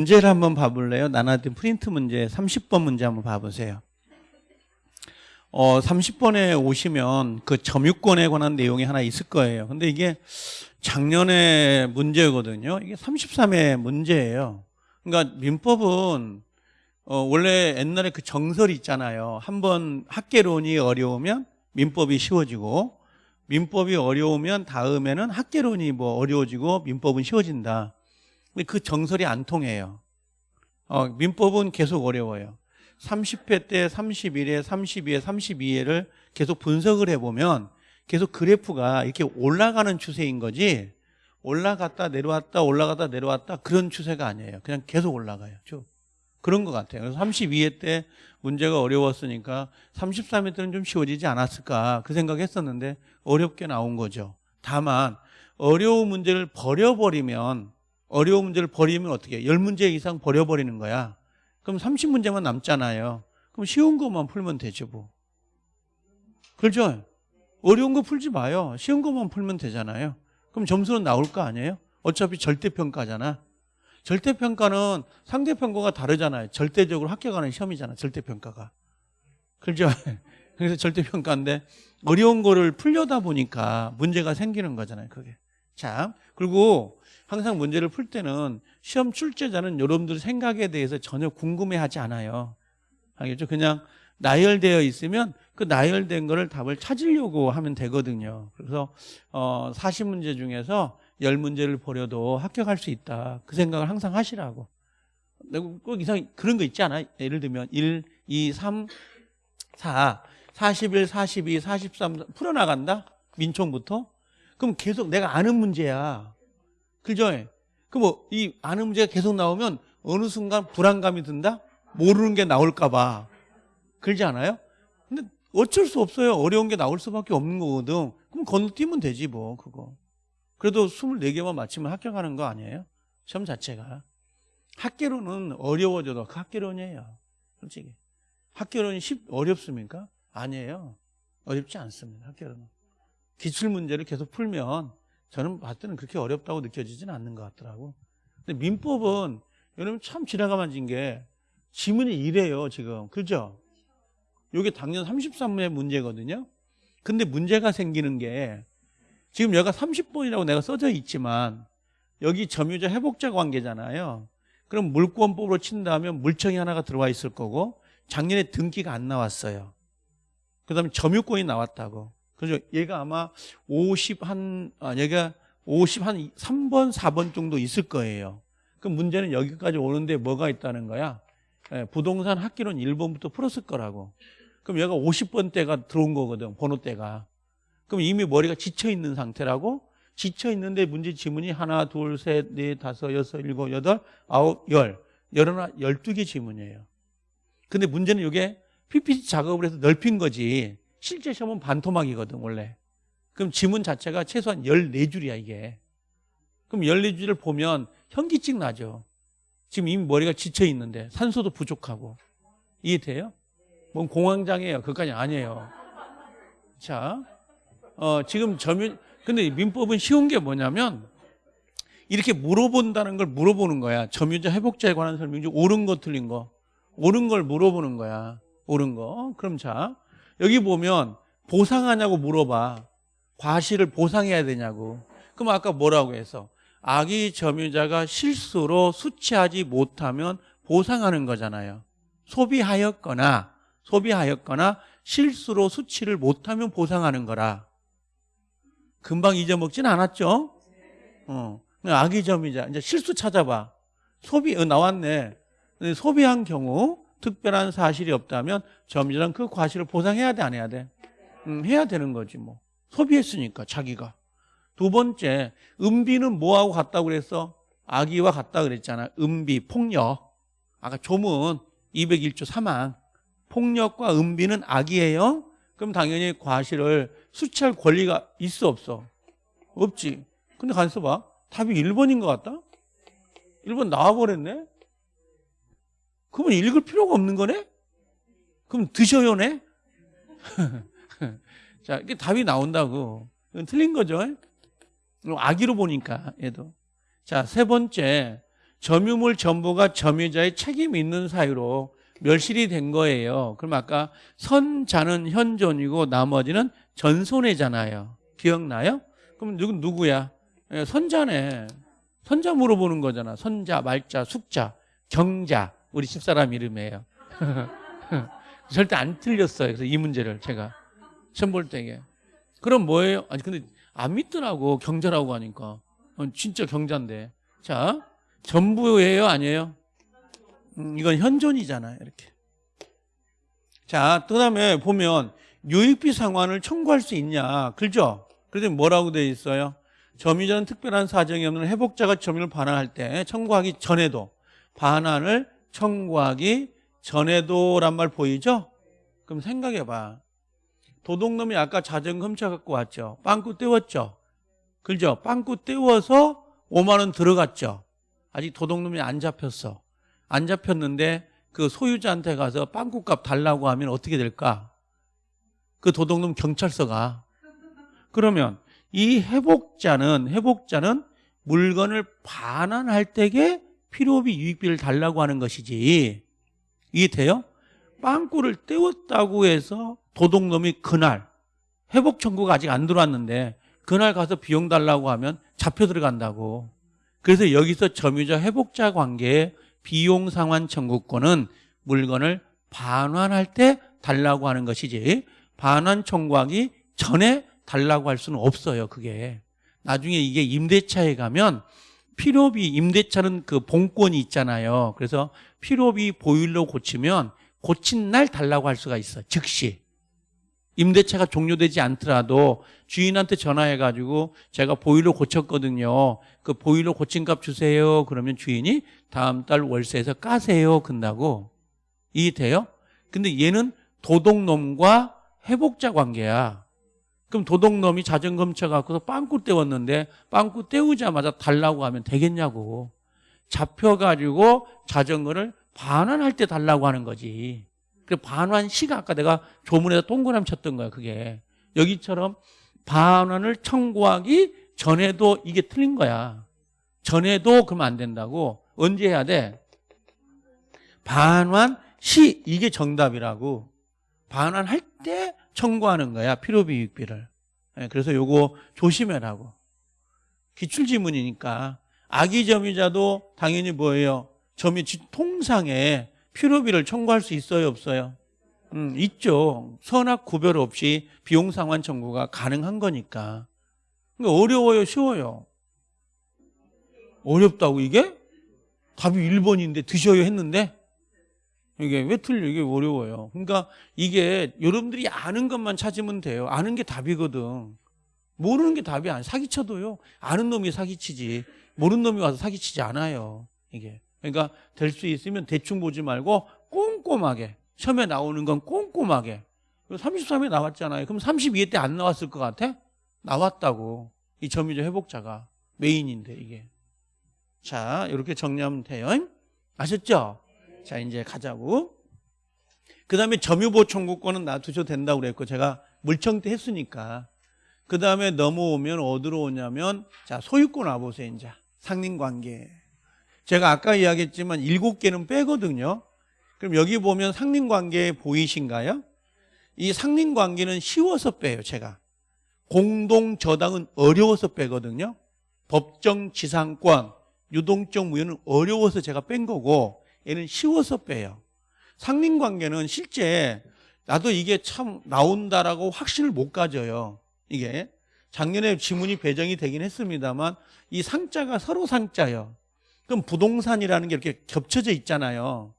문제를 한번 봐볼래요? 나눠진 프린트 문제 30번 문제 한번 봐보세요. 어, 30번에 오시면 그 점유권에 관한 내용이 하나 있을 거예요. 근데 이게 작년에 문제거든요. 이게 33회 문제예요. 그러니까 민법은 어, 원래 옛날에 그 정설이 있잖아요. 한번 학계론이 어려우면 민법이 쉬워지고 민법이 어려우면 다음에는 학계론이 뭐 어려워지고 민법은 쉬워진다. 근데 그 정설이 안 통해요. 어, 민법은 계속 어려워요. 30회 때 31회, 32회, 32회를 계속 분석을 해보면 계속 그래프가 이렇게 올라가는 추세인 거지 올라갔다 내려왔다 올라갔다 내려왔다 그런 추세가 아니에요. 그냥 계속 올라가요. 쭉. 그런 것 같아요. 그래서 32회 때 문제가 어려웠으니까 33회 때는 좀 쉬워지지 않았을까 그 생각했었는데 어렵게 나온 거죠. 다만 어려운 문제를 버려버리면 어려운 문제를 버리면 어떻게 해요? 10문제 이상 버려버리는 거야. 그럼 30문제만 남잖아요. 그럼 쉬운 것만 풀면 되죠 뭐. 그렇죠? 어려운 거 풀지 마요. 쉬운 것만 풀면 되잖아요. 그럼 점수는 나올 거 아니에요? 어차피 절대평가잖아. 절대평가는 상대평가가 다르잖아요. 절대적으로 합격하는 시험이잖아. 절대평가가. 그렇죠? 그래서 절대평가인데 어려운 거를 풀려다 보니까 문제가 생기는 거잖아요. 그게. 자, 그리고 항상 문제를 풀 때는 시험 출제자는 여러분들 생각에 대해서 전혀 궁금해하지 않아요. 알겠죠? 그냥 나열되어 있으면 그 나열된 거를 답을 찾으려고 하면 되거든요. 그래서 어 40문제 중에서 10문제를 버려도 합격할 수 있다. 그 생각을 항상 하시라고. 꼭 이상 그런 거 있지 않아? 예를 들면 1, 2, 3, 4, 41, 42, 43 풀어나간다? 민총부터? 그럼 계속 내가 아는 문제야. 그죠? 그럼 뭐이 아는 문제가 계속 나오면 어느 순간 불안감이 든다? 모르는 게 나올까 봐. 그러지 않아요? 근데 어쩔 수 없어요. 어려운 게 나올 수밖에 없는 거거든. 그럼 건너뛰면 되지 뭐 그거. 그래도 24개만 맞히면 합격하는 거 아니에요? 시험 자체가. 학계론은 어려워져도 그 학계론이에요. 솔직히. 학계론이 쉽, 어렵습니까? 아니에요. 어렵지 않습니다. 학계론은. 기출문제를 계속 풀면 저는 봤을 때는 그렇게 어렵다고 느껴지지는 않는 것 같더라고. 근데 민법은 여러분 참 지나가 만진 게 지문이 이래요 지금. 그죠? 이게 당년 33문의 문제거든요. 근데 문제가 생기는 게 지금 여기가 30번이라고 내가 써져 있지만 여기 점유자 회복자 관계잖아요. 그럼 물권법으로 친다면 물청이 하나가 들어와 있을 거고 작년에 등기가 안 나왔어요. 그 다음에 점유권이 나왔다고. 그래서 얘가 아마 50 한, 아, 얘가 50 한 3번, 4번 정도 있을 거예요. 그 문제는 여기까지 오는데 뭐가 있다는 거야? 예, 부동산 학기론 1번부터 풀었을 거라고. 그럼 얘가 50번대가 들어온 거거든, 번호대가. 그럼 이미 머리가 지쳐 있는 상태라고? 지쳐 있는데 문제 지문이 하나, 둘, 셋, 넷, 다섯, 여섯, 일곱, 여덟, 아홉, 열. 열하나, 열두 개 지문이에요. 근데 문제는 이게 PPT 작업을 해서 넓힌 거지. 실제 시험은 반토막이거든, 원래. 그럼 지문 자체가 최소한 14줄이야, 이게. 그럼 14줄을 보면 현기증 나죠. 지금 이미 머리가 지쳐 있는데 산소도 부족하고. 이해돼요? 뭔 공황장애예요. 그까지 아니에요. 자, 어, 지금 점유, 근데 민법은 쉬운 게 뭐냐면 이렇게 물어본다는 걸 물어보는 거야. 점유자 회복자에 관한 설명 중 옳은 거 틀린 거. 옳은 걸 물어보는 거야. 옳은 거. 그럼 자, 여기 보면 보상하냐고 물어봐. 과실을 보상해야 되냐고. 그럼 아까 뭐라고 해서 아기 점유자가 실수로 수취하지 못하면 보상하는 거잖아요. 소비하였거나 소비하였거나 실수로 수치를 못하면 보상하는 거라. 금방 잊어먹진 않았죠? 어. 악의점이자 이제 실수 찾아봐. 소비 어, 나왔네. 소비한 경우 특별한 사실이 없다면 점유자는 그 과실을 보상해야 돼, 안 해야 돼? 음, 해야 되는 거지 뭐. 소비했으니까 자기가. 두 번째, 은비는 뭐하고 같다고 그랬어? 아기와 같다 그랬잖아. 은비, 폭력. 아까 조문 201조 3항. 폭력과 은비는 악이에요? 그럼 당연히 과실을 수치할 권리가 있어 없어? 없지. 근데 가만있어 봐. 답이 1번인 것 같다? 1번 나와버렸네? 그러면 읽을 필요가 없는 거네? 그럼 드셔요네? 자, 이게 답이 나온다고. 이건 틀린 거죠? 아기로 보니까, 얘도. 자, 세 번째. 점유물 전부가 점유자의 책임이 있는 사유로 멸실이 된 거예요. 그럼 아까 선자는 현존이고 나머지는 전손해잖아요. 기억나요? 그럼 누구 누구야? 예, 선자네. 선자 물어보는 거잖아. 선자, 말자, 숙자, 경자. 우리 집사람 이름이에요. 절대 안 틀렸어요. 그래서 이 문제를 제가 시험 볼 때에. 그럼 뭐예요? 아니 근데 안 믿더라고 경자라고 하니까 어, 진짜 경자인데. 자 전부예요, 아니에요? 음, 이건 현존이잖아요. 이렇게. 자, 그다음에 보면 유익비 상환을 청구할 수 있냐? 그죠? 그래서 뭐라고 돼 있어요? 점유자는 특별한 사정이 없는 회복자가 점유를 반환할 때 청구하기 전에도 반환을 청구하기 전에도란 말 보이죠? 그럼 생각해 봐. 도둑놈이 아까 자전거 훔쳐 갖고 왔죠. 빵꾸 떼웠죠. 그죠? 빵꾸 떼워서 5만 원 들어갔죠. 아직 도둑놈이 안 잡혔어. 안 잡혔는데 그 소유자한테 가서 빵꾸값 달라고 하면 어떻게 될까? 그 도둑놈 경찰서 가. 그러면 이 회복자는 회복자는 물건을 반환할 때에 필요비 유익비를 달라고 하는 것이지. 이해돼요? 빵꾸를 떼웠다고 해서 도둑놈이 그날 회복 청구가 아직 안 들어왔는데 그날 가서 비용 달라고 하면 잡혀 들어간다고. 그래서 여기서 점유자 회복자 관계의 비용 상환 청구권은 물건을 반환할 때 달라고 하는 것이지 반환 청구하기 전에 달라고 할 수는 없어요. 그게 나중에 이게 임대차에 가면 필요비 임대차는 그 본권이 있잖아요. 그래서 필요비 보일러 고치면 고친 날 달라고 할 수가 있어. 즉시 임대차가 종료되지 않더라도 주인한테 전화해가지고 제가 보일러 고쳤거든요. 그 보일러 고친 값 주세요. 그러면 주인이 다음 달 월세에서 까세요. 근다고 이해돼요? 근데 얘는 도둑놈과 회복자 관계야. 그럼 도둑놈이 자전거 훔쳐갖고서 빵꾸 떼웠는데 빵꾸 떼우자마자 달라고 하면 되겠냐고. 잡혀가지고 자전거를 반환할 때 달라고 하는 거지. 그 반환 시가 아까 내가 조문에다 동그라미 쳤던 거야, 그게. 여기처럼 반환을 청구하기 전에도 이게 틀린 거야. 전에도 그러면 안 된다고. 언제 해야 돼? 반환 시 이게 정답이라고. 반환할 때 청구하는 거야. 필요비 유익비를. 예, 그래서 요거 조심해라고. 기출지문이니까 아기 점유자도 당연히 뭐예요? 점유 통상에 필요비를 청구할 수 있어요, 없어요? 음, 있죠. 선악 구별 없이 비용 상환 청구가 가능한 거니까. 그러니까 어려워요, 쉬워요? 어렵다고 이게? 답이 1번인데 드셔요 했는데 이게 왜 틀려? 이게 어려워요. 그러니까 이게 여러분들이 아는 것만 찾으면 돼요. 아는 게 답이거든. 모르는 게 답이 아니야. 사기쳐도요. 아는 놈이 사기치지. 모르는 놈이 와서 사기치지 않아요. 이게. 그러니까 될 수 있으면 대충 보지 말고 꼼꼼하게. 시험에 나오는 건 꼼꼼하게. 33에 나왔잖아요. 그럼 32회 때 안 나왔을 것 같아? 나왔다고. 이 점유적 회복자가 메인인데 이게. 자, 이렇게 정리하면 돼요. 아셨죠? 자, 이제 가자고. 그 다음에 점유보호 청구권은 놔두셔도 된다고 그랬고, 제가 물청태 했으니까. 그 다음에 넘어오면 어디로 오냐면, 자, 소유권 와보세요, 이제. 상린관계. 제가 아까 이야기했지만 일곱 개는 빼거든요. 그럼 여기 보면 상린관계 보이신가요? 이 상린관계는 쉬워서 빼요, 제가. 공동저당은 어려워서 빼거든요. 법정 지상권, 유동적 무효는 어려워서 제가 뺀 거고, 얘는 쉬워서 빼요. 상린관계는 실제 나도 이게 참 나온다라고 확신을 못 가져요. 이게 작년에 지문이 배정이 되긴 했습니다만 이 상자가 서로 상자예요. 그럼 부동산이라는 게 이렇게 겹쳐져 있잖아요.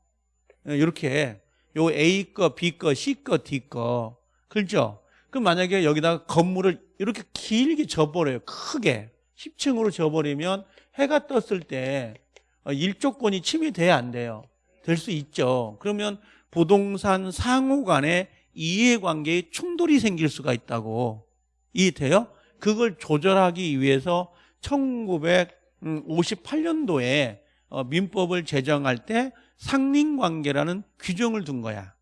이렇게 요 A 거, B 거, C 거, D 거. 그렇죠? 그럼 만약에 여기다가 건물을 이렇게 길게 져버려요. 크게. 10층으로 져버리면 해가 떴을 때 어, 일조권이 침해돼야 안 돼요. 될 수 있죠. 그러면 부동산 상호 간에 이해관계에 충돌이 생길 수가 있다고. 이해돼요? 그걸 조절하기 위해서 1958년도에 어, 민법을 제정할 때 상린관계라는 규정을 둔 거야.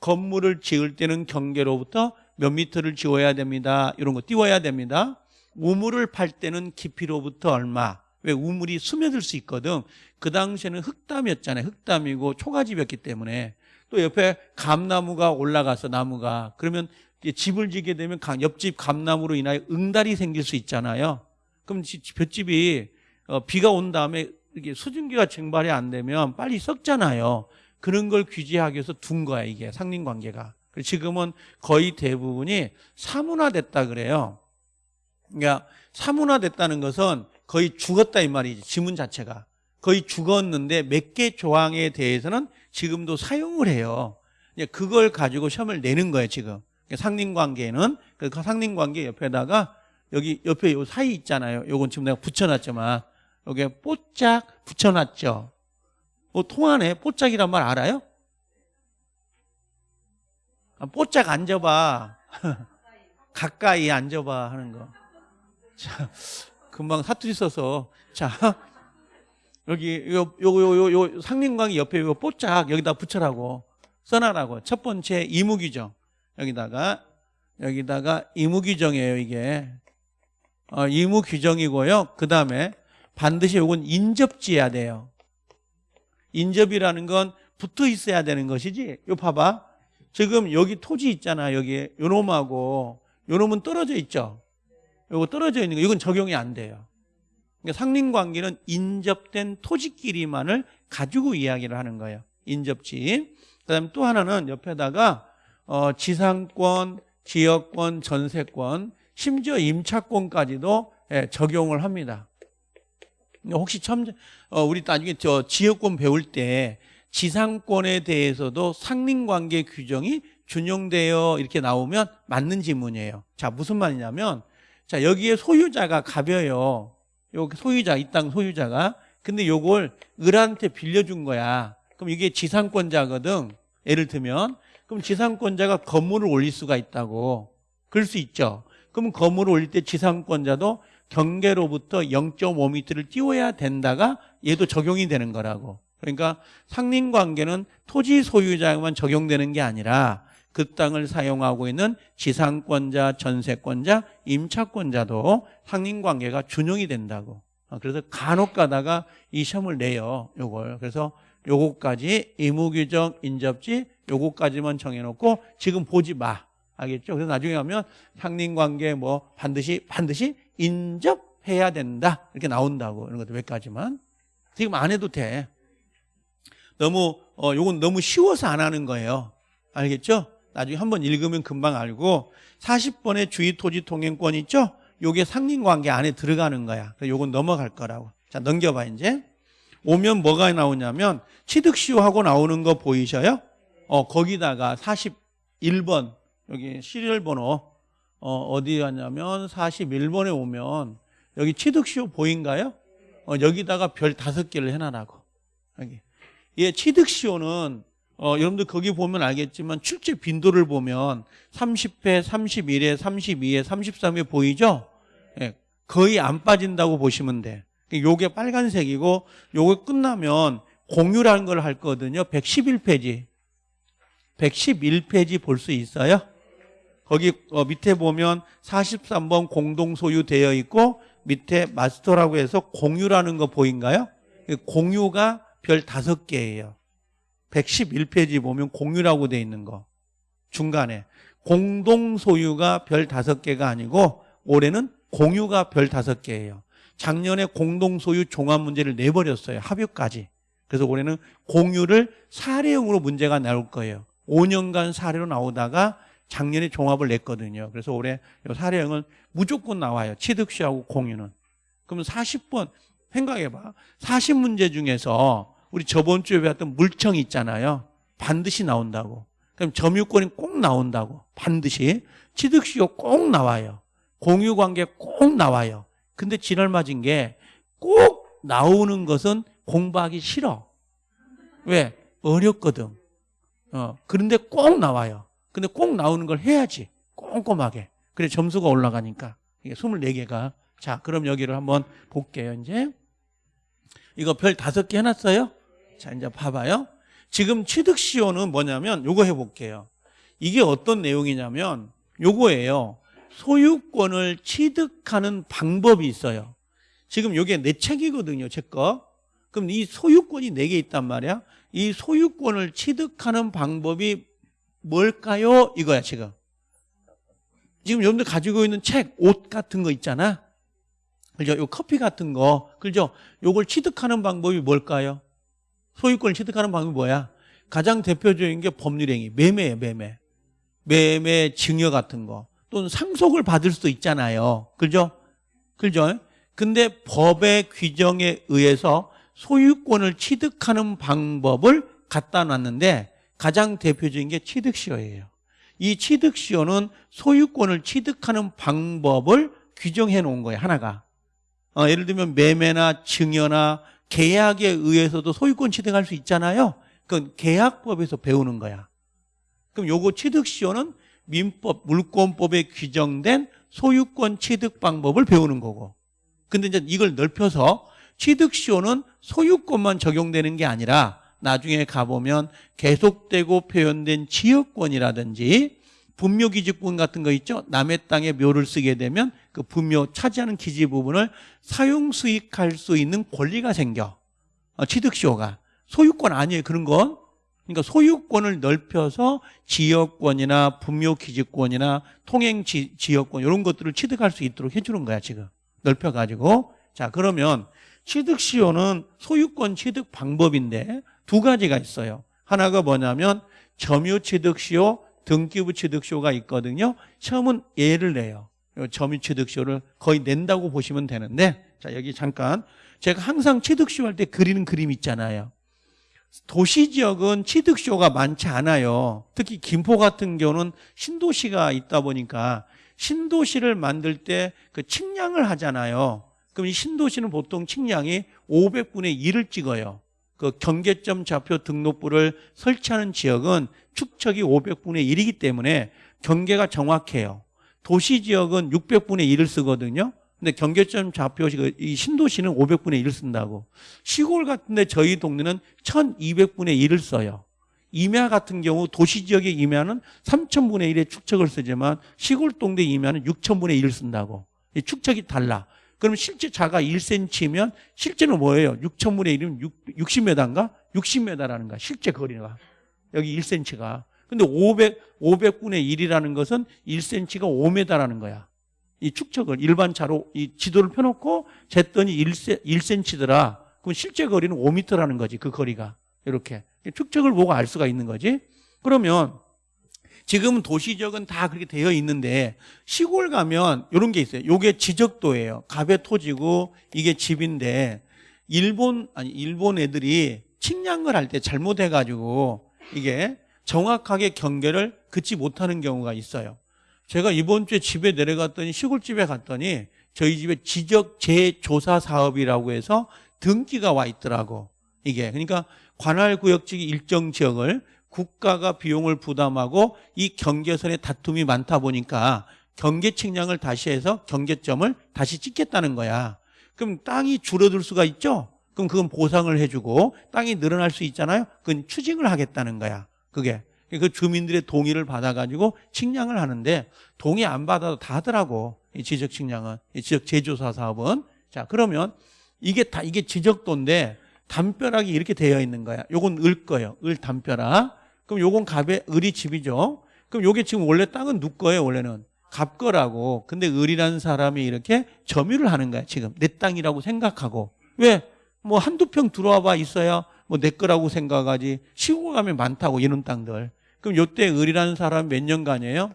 건물을 지을 때는 경계로부터 몇 미터를 지어야 됩니다. 이런 거 띄워야 됩니다. 우물을 팔 때는 깊이로부터 얼마. 왜 우물이 스며들 수 있거든. 그 당시에는 흙담이었잖아요. 흙담이고 초가집이었기 때문에 또 옆에 감나무가 올라가서 나무가 그러면 집을 지게 되면 가- 옆집 감나무로 인하여 응달이 생길 수 있잖아요. 그럼 지- 볏집이 어, 비가 온 다음에 이게 수증기가 증발이 안 되면 빨리 썩잖아요. 그런 걸 규제하기 위해서 둔 거야 이게 상린 관계가. 그리고 지금은 거의 대부분이 사문화됐다 그래요. 그러니까 사문화됐다는 것은 거의 죽었다 이 말이지 지문 자체가 거의 죽었는데 몇 개 조항에 대해서는 지금도 사용을 해요. 그걸 가지고 시험을 내는 거예요 지금. 그러니까 상린관계는 그 상린관계 옆에다가 여기 옆에 요 사이 있잖아요. 요건 지금 내가 붙여놨지만 여기에 뽀짝 붙여놨죠. 뭐 통하네. 뽀짝이란 말 알아요? 아, 뽀짝 앉아봐. 가까이 앉아봐 하는 거. 자, 금방 사투리 써서. 자 여기 요 요 요 요 상림광이 옆에 요 뽀짝 여기다 붙여라고. 써놔라고. 첫 번째 이무규정. 여기다가 여기다가 이무규정이에요 이게. 어, 이무규정이고요. 그 다음에 반드시 요건 인접지어야 돼요. 인접이라는 건 붙어 있어야 되는 것이지. 요 봐봐. 지금 여기 토지 있잖아 여기. 요놈하고. 요놈은 떨어져 있죠 요거 떨어져 있는 거 이건 적용이 안 돼요 그러니까 상린관계는 인접된 토지끼리만을 가지고 이야기를 하는 거예요. 인접지. 그다음에 또 하나는 옆에다가 어, 지상권, 지역권, 전세권, 심지어 임차권까지도 예, 적용을 합니다. 혹시 처음 어, 우리 나중에 저 지역권 배울 때 지상권에 대해서도 상린관계 규정이 준용되어 이렇게 나오면 맞는 지문이에요. 자 무슨 말이냐면 자 여기에 소유자가 가벼요. 요 소유자 이 땅 소유자가 근데 요걸 을한테 빌려준 거야. 그럼 이게 지상권자거든. 예를 들면 그럼 지상권자가 건물을 올릴 수가 있다고. 그럴 수 있죠. 그럼 건물을 올릴 때 지상권자도 경계로부터 0.5m를 띄워야 된다가 얘도 적용이 되는 거라고. 그러니까 상린관계는 토지 소유자에만 적용되는 게 아니라 그 땅을 사용하고 있는 지상권자, 전세권자, 임차권자도 상린관계가 준용이 된다고. 어, 그래서 간혹 가다가 이 시험을 내요. 요걸. 그래서 요거까지 의무규정, 인접지 요거까지만 정해놓고 지금 보지 마. 알겠죠? 그래서 나중에 가면 상린관계 뭐 반드시 반드시 인접해야 된다. 이렇게 나온다고. 이런 것도 몇 가지만. 지금 안 해도 돼. 너무 어 요건 너무 쉬워서 안 하는 거예요. 알겠죠? 나중에 한번 읽으면 금방 알고 40번의 주의 토지 통행권 있죠? 요게 상린관계 안에 들어가는 거야. 요건 넘어갈 거라고. 자, 넘겨봐 이제. 오면 뭐가 나오냐면 취득시효하고 나오는 거 보이셔요? 어, 거기다가 41번 여기 시리얼 번호 어, 어디 갔냐면 41번에 오면 여기 취득시효 보인가요? 어, 여기다가 별 다섯 개를 해놔라고. 여기. 예, 취득시효는 어, 여러분들 거기 보면 알겠지만 출제 빈도를 보면 30회, 31회, 32회, 33회 보이죠? 예, 거의 안 빠진다고 보시면 돼. 요게 빨간색이고 요게 끝나면 공유라는 걸 할 거거든요. 111페이지. 111페이지 볼 수 있어요? 거기 어, 밑에 보면 43번 공동 소유되어 있고 밑에 마스터라고 해서 공유라는 거 보인가요? 공유가 별 다섯 개예요. 111페이지 보면 공유라고 돼 있는 거 중간에 공동 소유가 별 다섯 개가 아니고 올해는 공유가 별 다섯 개예요. 작년에 공동 소유 종합 문제를 내버렸어요. 합의까지. 그래서 올해는 공유를 사례형으로 문제가 나올 거예요. 5년간 사례로 나오다가 작년에 종합을 냈거든요. 그래서 올해 이 사례형은 무조건 나와요. 취득시하고 공유는. 그러면 40번 생각해봐. 40문제 중에서 우리 저번 주에 배웠던 물청이 있잖아요. 반드시 나온다고. 그럼 점유권이 꼭 나온다고. 반드시. 취득시효 꼭 나와요. 공유관계 꼭 나와요. 근데 지랄 맞은 게 꼭 나오는 것은 공부하기 싫어. 왜? 어렵거든. 어, 그런데 꼭 나와요. 근데 꼭 나오는 걸 해야지. 꼼꼼하게. 그래 점수가 올라가니까. 이게 24개가. 자, 그럼 여기를 한번 볼게요, 이제. 이거 별 다섯 개 해놨어요? 자, 이제 봐봐요. 지금 취득시효는 뭐냐면 요거 해볼게요. 이게 어떤 내용이냐면 요거예요. 소유권을 취득하는 방법이 있어요. 지금 요게 내 책이거든요, 제 거. 그럼 이 소유권이 네 개 있단 말이야. 이 소유권을 취득하는 방법이 뭘까요? 이거야, 지금. 지금 여러분들 가지고 있는 책, 옷 같은 거 있잖아. 그죠? 요 커피 같은 거. 그죠? 요걸 취득하는 방법이 뭘까요? 소유권을 취득하는 방법이 뭐야? 가장 대표적인 게 법률행위. 매매예요, 매매. 매매 증여 같은 거. 또는 상속을 받을 수도 있잖아요. 그죠? 그죠? 근데 법의 규정에 의해서 소유권을 취득하는 방법을 갖다 놨는데 가장 대표적인 게 취득시효예요. 이 취득시효는 소유권을 취득하는 방법을 규정해 놓은 거예요. 하나가. 어, 예를 들면 매매나 증여나 계약에 의해서도 소유권 취득할 수 있잖아요. 그건 계약법에서 배우는 거야. 그럼 요거 취득시효는 민법, 물권법에 규정된 소유권 취득 방법을 배우는 거고. 근데 이제 이걸 넓혀서 취득시효는 소유권만 적용되는 게 아니라 나중에 가보면 계속되고 표현된 지역권이라든지 분묘기지권 같은 거 있죠? 남의 땅에 묘를 쓰게 되면 그 분묘 차지하는 기지 부분을 사용 수익할 수 있는 권리가 생겨. 어, 취득시효가. 소유권 아니에요. 그런 건. 그러니까 소유권을 넓혀서 지역권이나 분묘 기지권이나 통행지역권 이런 것들을 취득할 수 있도록 해주는 거야 지금. 넓혀가지고. 자 그러면 취득시효는 소유권 취득 방법인데 두 가지가 있어요. 하나가 뭐냐면 점유취득시효, 등기부 취득시효가 있거든요. 처음은 예를 내요. 점유취득시효를 거의 낸다고 보시면 되는데 자 여기 잠깐 제가 항상 취득시효 할 때 그리는 그림 있잖아요. 도시지역은 취득시효가 많지 않아요. 특히 김포 같은 경우는 신도시가 있다 보니까 신도시를 만들 때 그 측량을 하잖아요. 그럼 이 신도시는 보통 측량이 500분의 1을 찍어요. 그 경계점 좌표 등록부를 설치하는 지역은 축척이 500분의 1이기 때문에 경계가 정확해요. 도시 지역은 600분의 1을 쓰거든요. 근데 경계점 좌표 이 신도시는 500분의 1을 쓴다고. 시골 같은데 저희 동네는 1200분의 1을 써요. 임야 같은 경우 도시 지역의 임야는 3000분의 1의 축척을 쓰지만 시골 동네 임야는 6000분의 1을 쓴다고. 이 축척이 달라. 그럼 실제 자가 1cm면 실제는 뭐예요? 6천분의 1이면 60m인가? 60m라는 거야. 실제 거리가. 여기 1cm가. 근데 500, 500분의 1이라는 것은 1cm가 5m라는 거야. 이 축척을 일반 차로 이 지도를 펴놓고 쟀더니 1cm더라. 그럼 실제 거리는 5m라는 거지. 그 거리가. 이렇게. 축척을 보고 알 수가 있는 거지. 그러면 지금 도시적은 다 그렇게 되어 있는데 시골 가면 이런 게 있어요. 이게 지적도예요. 갑의 토지고 이게 집인데 일본 아니 일본 애들이 측량을 할 때 잘못해 가지고 이게 정확하게 경계를 긋지 못하는 경우가 있어요. 제가 이번 주에 집에 내려갔더니 시골집에 갔더니 저희 집에 지적 재조사 사업이라고 해서 등기가 와 있더라고. 이게 그러니까 관할 구역직 일정 지역을 국가가 비용을 부담하고 이 경계선에 다툼이 많다 보니까 경계 측량을 다시 해서 경계점을 다시 찍겠다는 거야. 그럼 땅이 줄어들 수가 있죠? 그럼 그건 보상을 해주고 땅이 늘어날 수 있잖아요? 그건 추징을 하겠다는 거야. 그게. 그 주민들의 동의를 받아가지고 측량을 하는데 동의 안 받아도 다 하더라고. 이 지적 측량은. 이 지적 제조사 사업은. 자, 그러면 이게 다, 이게 지적도인데 담벼락이 이렇게 되어 있는 거야. 요건 을 거예요. 을 담벼락. 그럼 요건 갑의 을이 집이죠. 그럼 요게 지금 원래 땅은 누 거예요, 원래는. 갑 거라고. 근데 을이라는 사람이 이렇게 점유를 하는 거야, 지금. 내 땅이라고 생각하고. 왜? 뭐 한두 평 들어와 봐 있어야 뭐 내 거라고 생각하지. 시골 가면 많다고, 이런 땅들. 그럼 요때 을이라는 사람이 몇 년간이에요?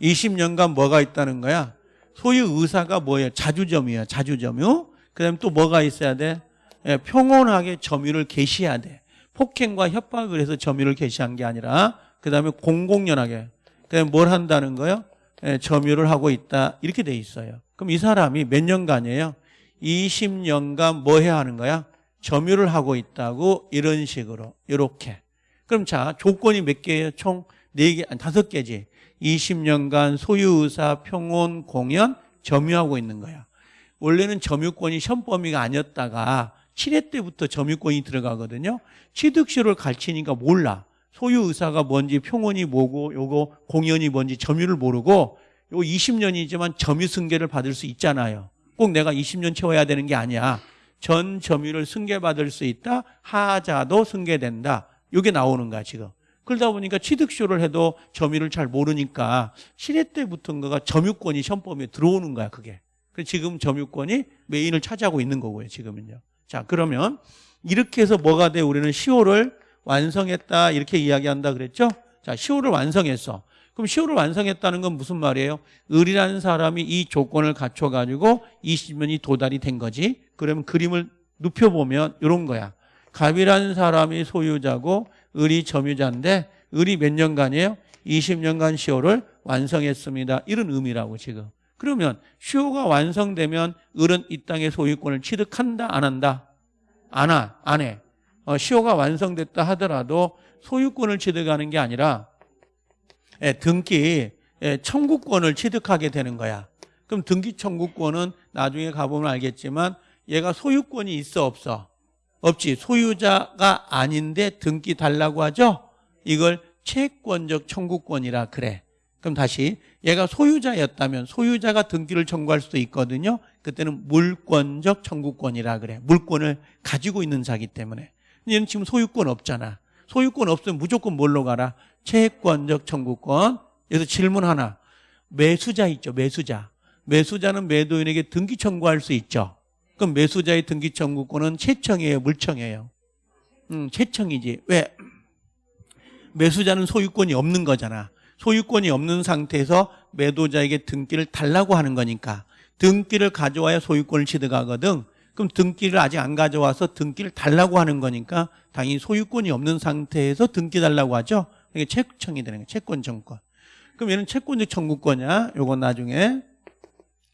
20년간 뭐가 있다는 거야? 소유 의사가 뭐예요? 자주점이에요, 자주점유. 그 다음에 또 뭐가 있어야 돼? 예, 평온하게 점유를 개시해야 돼. 폭행과 협박을 해서 점유를 개시한 게 아니라 그 다음에 공공연하게 그 다음에 뭘 한다는 거요? 예, 점유를 하고 있다 이렇게 돼 있어요. 그럼 이 사람이 몇 년간이에요? 20년간 뭐 해야 하는 거야? 점유를 하고 있다고 이런 식으로 이렇게. 그럼 자 조건이 몇 개예요? 총 4개, 아니 5개지. 20년간 소유의사, 평온, 공연 점유하고 있는 거야. 원래는 점유권이 시험 범위가 아니었다가 7회 때부터 점유권이 들어가거든요. 취득시를 가르치니까 몰라. 소유 의사가 뭔지 평원이 뭐고 요거 공연이 뭔지 점유를 모르고 요 20년이지만 점유 승계를 받을 수 있잖아요. 꼭 내가 20년 채워야 되는 게 아니야. 전 점유를 승계받을 수 있다. 하자도 승계된다. 이게 나오는 거야 지금. 그러다 보니까 취득쇼를 해도 점유를 잘 모르니까 시대 때 붙은 거가 점유권이 시험범위에 들어오는 거야 그게. 지금 점유권이 메인을 차지하고 있는 거고요 지금은요. 자 그러면 이렇게 해서 뭐가 돼 우리는 시호를 완성했다 이렇게 이야기한다 그랬죠? 자 시호를 완성했어. 그럼 시호를 완성했다는 건 무슨 말이에요? 을이라는 사람이 이 조건을 갖춰가지고 20년이 도달이 된 거지. 그러면 그림을 눕혀보면 이런 거야. 갑이라는 사람이 소유자고 을이 점유자인데 을이 몇 년간이에요? 20년간 시호를 완성했습니다. 이런 의미라고 지금. 그러면 시호가 완성되면 을은 이 땅의 소유권을 취득한다 안 한다? 안 하, 안 해. 어, 시호가 완성됐다 하더라도 소유권을 취득하는 게 아니라 예, 등기 예, 청구권을 취득하게 되는 거야. 그럼 등기 청구권은 나중에 가보면 알겠지만 얘가 소유권이 있어 없어? 없지. 소유자가 아닌데 등기 달라고 하죠? 이걸 채권적 청구권이라 그래. 그럼 다시 얘가 소유자였다면 소유자가 등기를 청구할 수도 있거든요. 그때는 물권적 청구권이라 그래. 물권을 가지고 있는 자기 때문에. 얘는 지금 소유권 없잖아. 소유권 없으면 무조건 뭘로 가라? 채권적 청구권. 여기서 질문 하나. 매수자 있죠. 매수자. 매수자는 매도인에게 등기 청구할 수 있죠. 그럼 매수자의 등기 청구권은 채청이에요, 물청이에요. 음, 채청이지. 왜? 매수자는 소유권이 없는 거잖아. 소유권이 없는 상태에서 매도자에게 등기를 달라고 하는 거니까 등기를 가져와야 소유권을 취득하거든. 그럼 등기를 아직 안 가져와서 등기를 달라고 하는 거니까 당연히 소유권이 없는 상태에서 등기 달라고 하죠. 이게 채청이 되는 거예요. 채권 청구권. 그럼 얘는 채권적 청구권이야. 요건 나중에.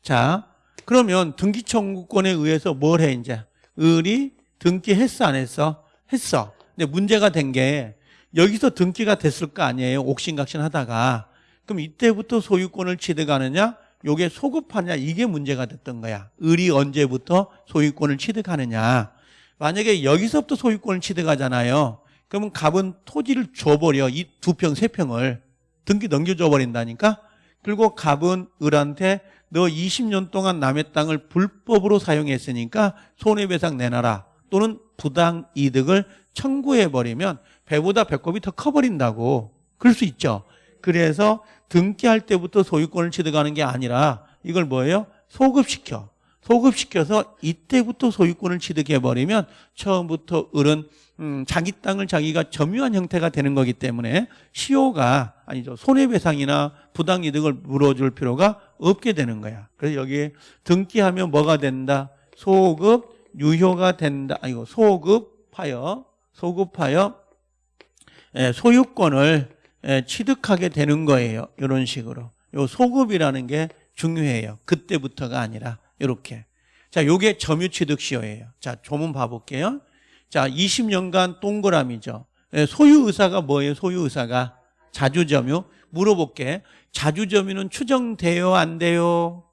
자, 그러면 등기 청구권에 의해서 뭘 해, 이제? 을이 등기했어, 안 했어? 했어. 근데 문제가 된 게 여기서 등기가 됐을 거 아니에요. 옥신각신 하다가. 그럼 이때부터 소유권을 취득하느냐? 요게 소급하냐? 이게 문제가 됐던 거야. 을이 언제부터 소유권을 취득하느냐? 만약에 여기서부터 소유권을 취득하잖아요. 그러면 갑은 토지를 줘버려. 이 두 평, 세 평을. 등기 넘겨줘 버린다니까? 그리고 갑은 을한테 너 20년 동안 남의 땅을 불법으로 사용했으니까 손해배상 내놔라. 또는 부당 이득을 청구해버리면 배보다 배꼽이 더 커버린다고. 그럴 수 있죠. 그래서 등기할 때부터 소유권을 취득하는 게 아니라 이걸 뭐예요? 소급시켜. 소급시켜서 이때부터 소유권을 취득해버리면 처음부터 을은 음, 자기 땅을 자기가 점유한 형태가 되는 거기 때문에 시효가 아니죠 손해배상이나 부당이득을 물어줄 필요가 없게 되는 거야. 그래서 여기에 등기하면 뭐가 된다? 소급 유효가 된다. 아니고 소급하여 소급하여 예, 소유권을 예, 취득하게 되는 거예요. 이런 식으로. 요 소급이라는 게 중요해요. 그때부터가 아니라 이렇게. 자, 요게 점유 취득 시효예요. 자, 조문 봐볼게요. 자, 20년간 동그라미죠. 예, 소유 의사가 뭐예요? 소유 의사가 자주점유. 물어볼게. 자주점유는 추정돼요, 안 돼요?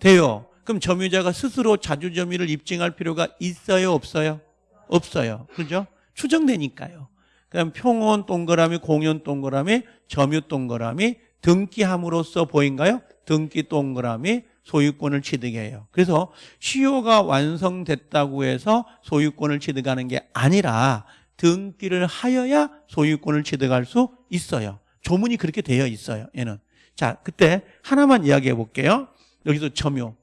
돼요. 그럼 점유자가 스스로 자주점유를 입증할 필요가 있어요, 없어요? 없어요. 그죠? 추정되니까요. 그럼 평온 동그라미, 공연 동그라미, 점유 동그라미 등기함으로써 보인가요? 등기 동그라미 소유권을 취득해요. 그래서 시효가 완성됐다고 해서 소유권을 취득하는 게 아니라 등기를 하여야 소유권을 취득할 수 있어요. 조문이 그렇게 되어 있어요. 얘는. 자, 그때 하나만 이야기해 볼게요. 여기서 점유.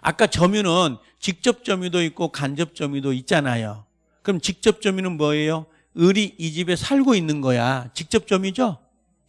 아까 점유는 직접 점유도 있고 간접 점유도 있잖아요. 그럼 직접 점유는 뭐예요? 을이 이 집에 살고 있는 거야. 직접 점유죠?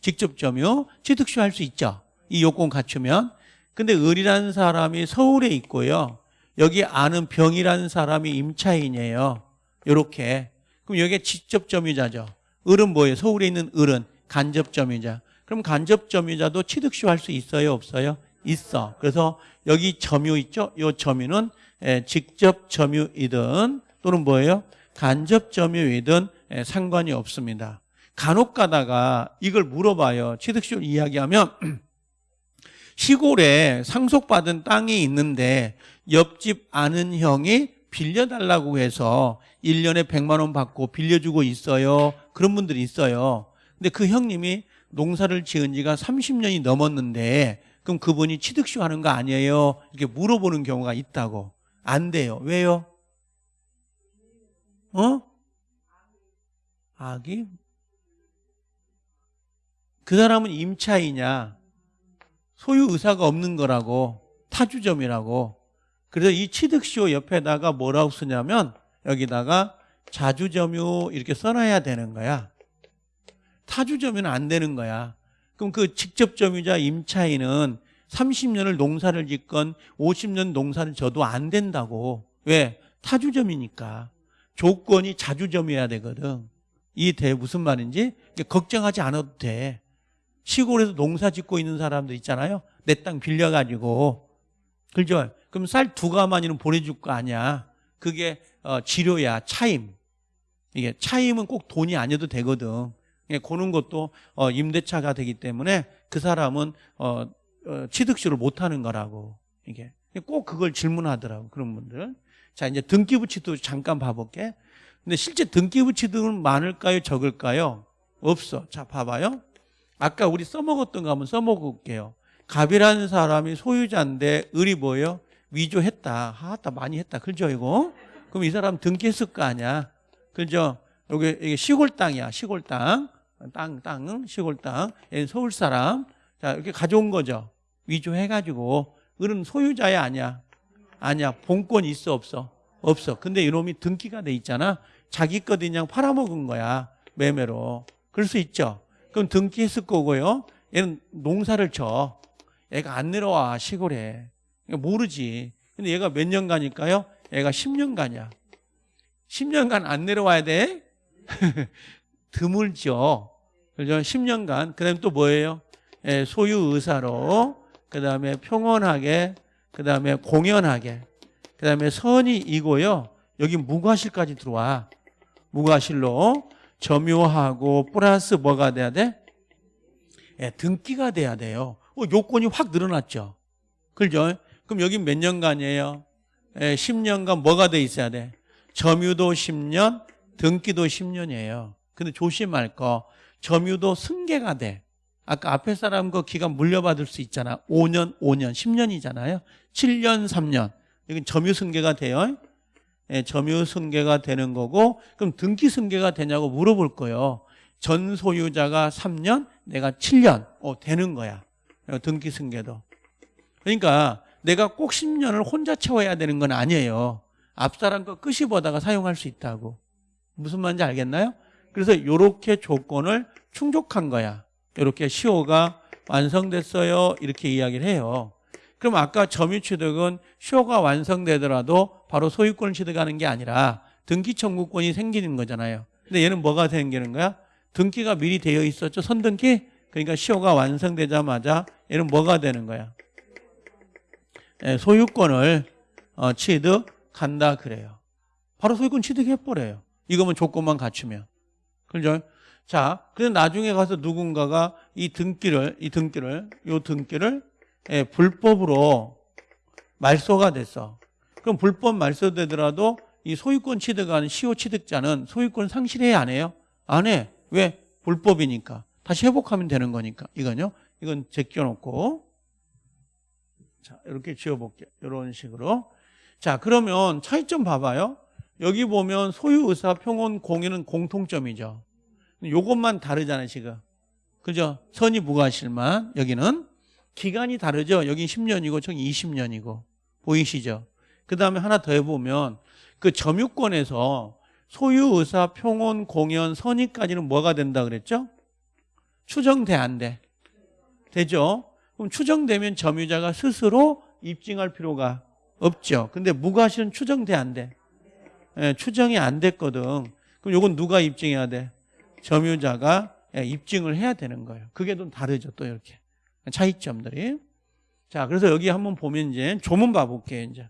직접 점유. 취득시 할수 있죠. 이 요건 갖추면. 근데 을이라는 사람이 서울에 있고요. 여기 아는 병이라는 사람이 임차인이에요. 요렇게. 그럼 여기에 직접 점유자죠. 을은 뭐예요? 서울에 있는 을은 간접 점유자. 그럼 간접 점유자도 취득시 할수 있어요? 없어요? 있어. 그래서 여기 점유 있죠? 요 점유는 예, 직접 점유이든 또는 뭐예요? 간접 점유이든 예, 상관이 없습니다. 간혹 가다가 이걸 물어봐요. 취득시효 이야기하면 시골에 상속받은 땅이 있는데 옆집 아는 형이 빌려달라고 해서 1년에 100만 원 받고 빌려주고 있어요. 그런 분들이 있어요. 근데 그 형님이 농사를 지은 지가 30년이 넘었는데 그 그럼 그분이 취득쇼 하는 거 아니에요? 이렇게 물어보는 경우가 있다고. 안 돼요. 왜요? 어? 악이? 그 사람은 임차이냐? 소유 의사가 없는 거라고. 타주점이라고. 그래서 이 취득쇼 옆에다가 뭐라고 쓰냐면 여기다가 자주점유 이렇게 써놔야 되는 거야. 타주점유는 안 되는 거야. 그럼 그 직접점유자 임차인은 30년을 농사를 짓건 50년 농사를 져도 안 된다고. 왜? 타주점이니까. 조건이 자주점이어야 되거든. 이대 무슨 말인지 걱정하지 않아도 돼. 시골에서 농사 짓고 있는 사람도 있잖아요. 내 땅 빌려가지고. 그죠? 그럼 쌀 두 가마니는 보내줄 거 아니야. 그게 어, 치료야, 차임. 이게 차임은 꼭 돈이 아니어도 되거든. 예, 고는 것도 어, 임대차가 되기 때문에 그 사람은 어, 어, 취득시를 못 하는 거라고. 이게 꼭 그걸 질문하더라고 그런 분들. 자 이제 등기부치도 잠깐 봐볼게. 근데 실제 등기부치등은 많을까요, 적을까요? 없어. 자 봐봐요. 아까 우리 써먹었던 거 한번 써먹을게요. 갑이라는 사람이 소유자인데 을이 뭐예요? 위조했다. 하다 많이 했다. 그죠 이거? 그럼 이 사람 등기했을 거 아니야. 그죠? 여기 이게 시골 땅이야. 시골 땅. 땅, 땅, 시골 땅. 얘는 서울 사람. 자, 이렇게 가져온 거죠. 위조해가지고. 을은 소유자야, 아니야? 아니야. 본권 있어, 없어? 없어. 근데 이놈이 등기가 돼 있잖아. 자기 거 그냥 팔아먹은 거야. 매매로. 그럴 수 있죠. 그럼 등기했을 거고요. 얘는 농사를 쳐. 얘가 안 내려와, 시골에. 그러니까 모르지. 근데 얘가 몇 년간일까요? 얘가 10년간이야. 10년간 안 내려와야 돼? 드물죠. 그죠? 10년간. 그 다음에 또 뭐예요? 예, 소유 의사로, 그 다음에 평온하게, 그 다음에 공연하게, 그 다음에 선이 이고요. 여기 무과실까지 들어와. 무과실로 점유하고 플러스 뭐가 돼야 돼? 예, 등기가 돼야 돼요. 어, 요건이 확 늘어났죠. 그죠? 그럼 여기 몇 년간이에요? 예, 10년간 뭐가 돼 있어야 돼? 점유도 10년, 등기도 10년이에요. 근데 조심할 거 점유도 승계가 돼. 아까 앞에 사람 그 기간 물려받을 수 있잖아. 5년, 5년, 10년이잖아요. 7년, 3년. 여기 점유 승계가 돼요. 예, 점유 승계가 되는 거고 그럼 등기 승계가 되냐고 물어볼 거예요. 전 소유자가 3년, 내가 7년. 어, 되는 거야. 등기 승계도. 그러니까 내가 꼭 10년을 혼자 채워야 되는 건 아니에요. 앞사람 거 끝이 보다가 사용할 수 있다고. 무슨 말인지 알겠나요? 그래서 이렇게 조건을 충족한 거야. 이렇게 시효가 완성됐어요. 이렇게 이야기를 해요. 그럼 아까 점유취득은 시효가 완성되더라도 바로 소유권을 취득하는 게 아니라 등기 청구권이 생기는 거잖아요. 근데 얘는 뭐가 생기는 거야? 등기가 미리 되어 있었죠. 선등기? 그러니까 시효가 완성되자마자 얘는 뭐가 되는 거야? 예, 소유권을 어, 취득한다 그래요. 바로 소유권 취득해버려요. 이거면 조건만 갖추면. 그죠? 자, 그래서 나중에 가서 누군가가 이 등기를, 이 등기를, 요 등기를 예, 불법으로 말소가 됐어. 그럼 불법 말소되더라도 이 소유권 취득하는 시효 취득자는 소유권 상실해야 안 해요? 안 해. 왜? 불법이니까. 다시 회복하면 되는 거니까. 이건요. 이건 제껴놓고. 자, 이렇게 지어볼게요. 이런 식으로. 자, 그러면 차이점 봐봐요. 여기 보면 소유 의사, 평온, 공유는 공통점이죠. 요것만 다르잖아요, 지금. 그죠? 선이 무과실만. 여기는. 기간이 다르죠? 여기 10년이고, 저기 20년이고. 보이시죠? 그 다음에 하나 더 해보면, 그 점유권에서 소유 의사, 평온, 공연, 선의까지는 뭐가 된다 그랬죠? 추정돼, 안 돼? 되죠? 그럼 추정되면 점유자가 스스로 입증할 필요가 없죠. 근데 무과실은 추정돼, 안 돼? 예, 추정이 안 됐거든. 그럼 요건 누가 입증해야 돼? 점유자가 예, 입증을 해야 되는 거예요. 그게 좀 다르죠. 또 이렇게. 차이점들이. 자, 그래서 여기 한번 보면 이제 조문 봐볼게요. 이제.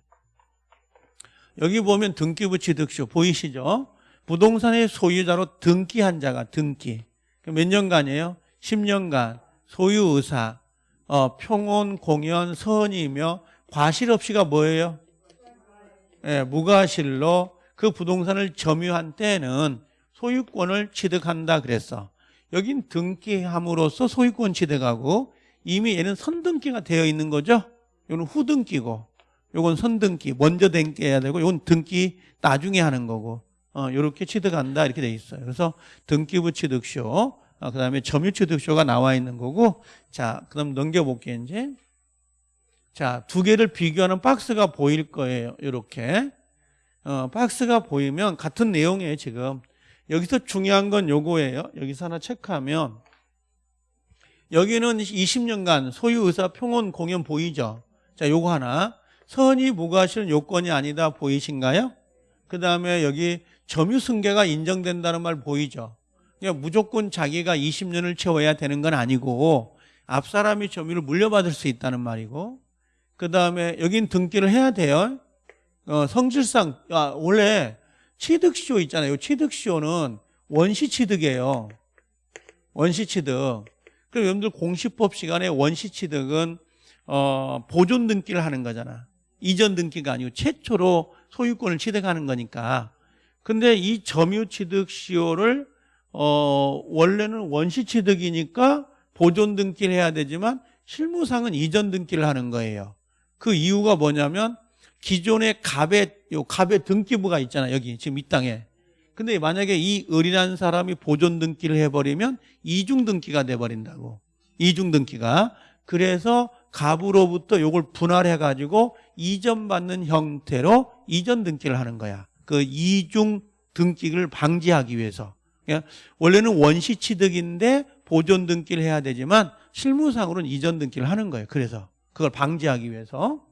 여기 보면 등기부 취득쇼 보이시죠? 부동산의 소유자로 등기한 자가 등기. 몇 년간이에요? 10년간 소유 의사, 어, 평온, 공연, 선이며 과실 없이가 뭐예요? 예, 무과실로 그 부동산을 점유한 때는 소유권을 취득한다 그랬어. 여긴 등기함으로써 소유권 취득하고 이미 얘는 선등기가 되어 있는 거죠. 이거는 후등기고, 요건 선등기 먼저 등기 해야 되고, 요건 등기 나중에 하는 거고, 어, 요렇게 취득한다 이렇게 돼 있어요. 그래서 등기부 취득쇼, 어, 그다음에 점유 취득쇼가 나와 있는 거고, 자, 그다음 넘겨 볼게요 이제. 자, 두 개를 비교하는 박스가 보일 거예요. 이렇게. 어, 박스가 보이면 같은 내용이에요, 지금. 여기서 중요한 건 요거예요. 여기서 하나 체크하면 여기는 20년간 소유 의사 평온 공연 보이죠? 자, 요거 하나. 선이 무과실은 요건이 아니다 보이신가요? 그 다음에 여기 점유 승계가 인정된다는 말 보이죠? 그러니까 무조건 자기가 20년을 채워야 되는 건 아니고 앞 사람이 점유를 물려받을 수 있다는 말이고 그 다음에 여긴 등기를 해야 돼요. 어, 성질상 아, 원래 취득시효 있잖아요. 취득시효는 원시취득이에요. 원시취득. 그럼 여러분들 공시법 시간에 원시취득은 어, 보존 등기를 하는 거잖아. 이전 등기가 아니고 최초로 소유권을 취득하는 거니까. 근데 이 점유취득 시효를 어, 원래는 원시취득이니까 보존 등기를 해야 되지만 실무상은 이전 등기를 하는 거예요. 그 이유가 뭐냐면 기존의 갑의 요 갑의 등기부가 있잖아 여기 지금 이 땅에. 근데 만약에 이 을이라는 사람이 보존 등기를 해버리면 이중 등기가 돼버린다고. 이중 등기가. 그래서 갑으로부터 요걸 분할해 가지고 이전받는 형태로 이전 등기를 하는 거야. 그 이중 등기를 방지하기 위해서. 그러니까 원래는 원시 취득인데 보존 등기를 해야 되지만 실무상으로는 이전 등기를 하는 거예요. 그래서 그걸 방지하기 위해서.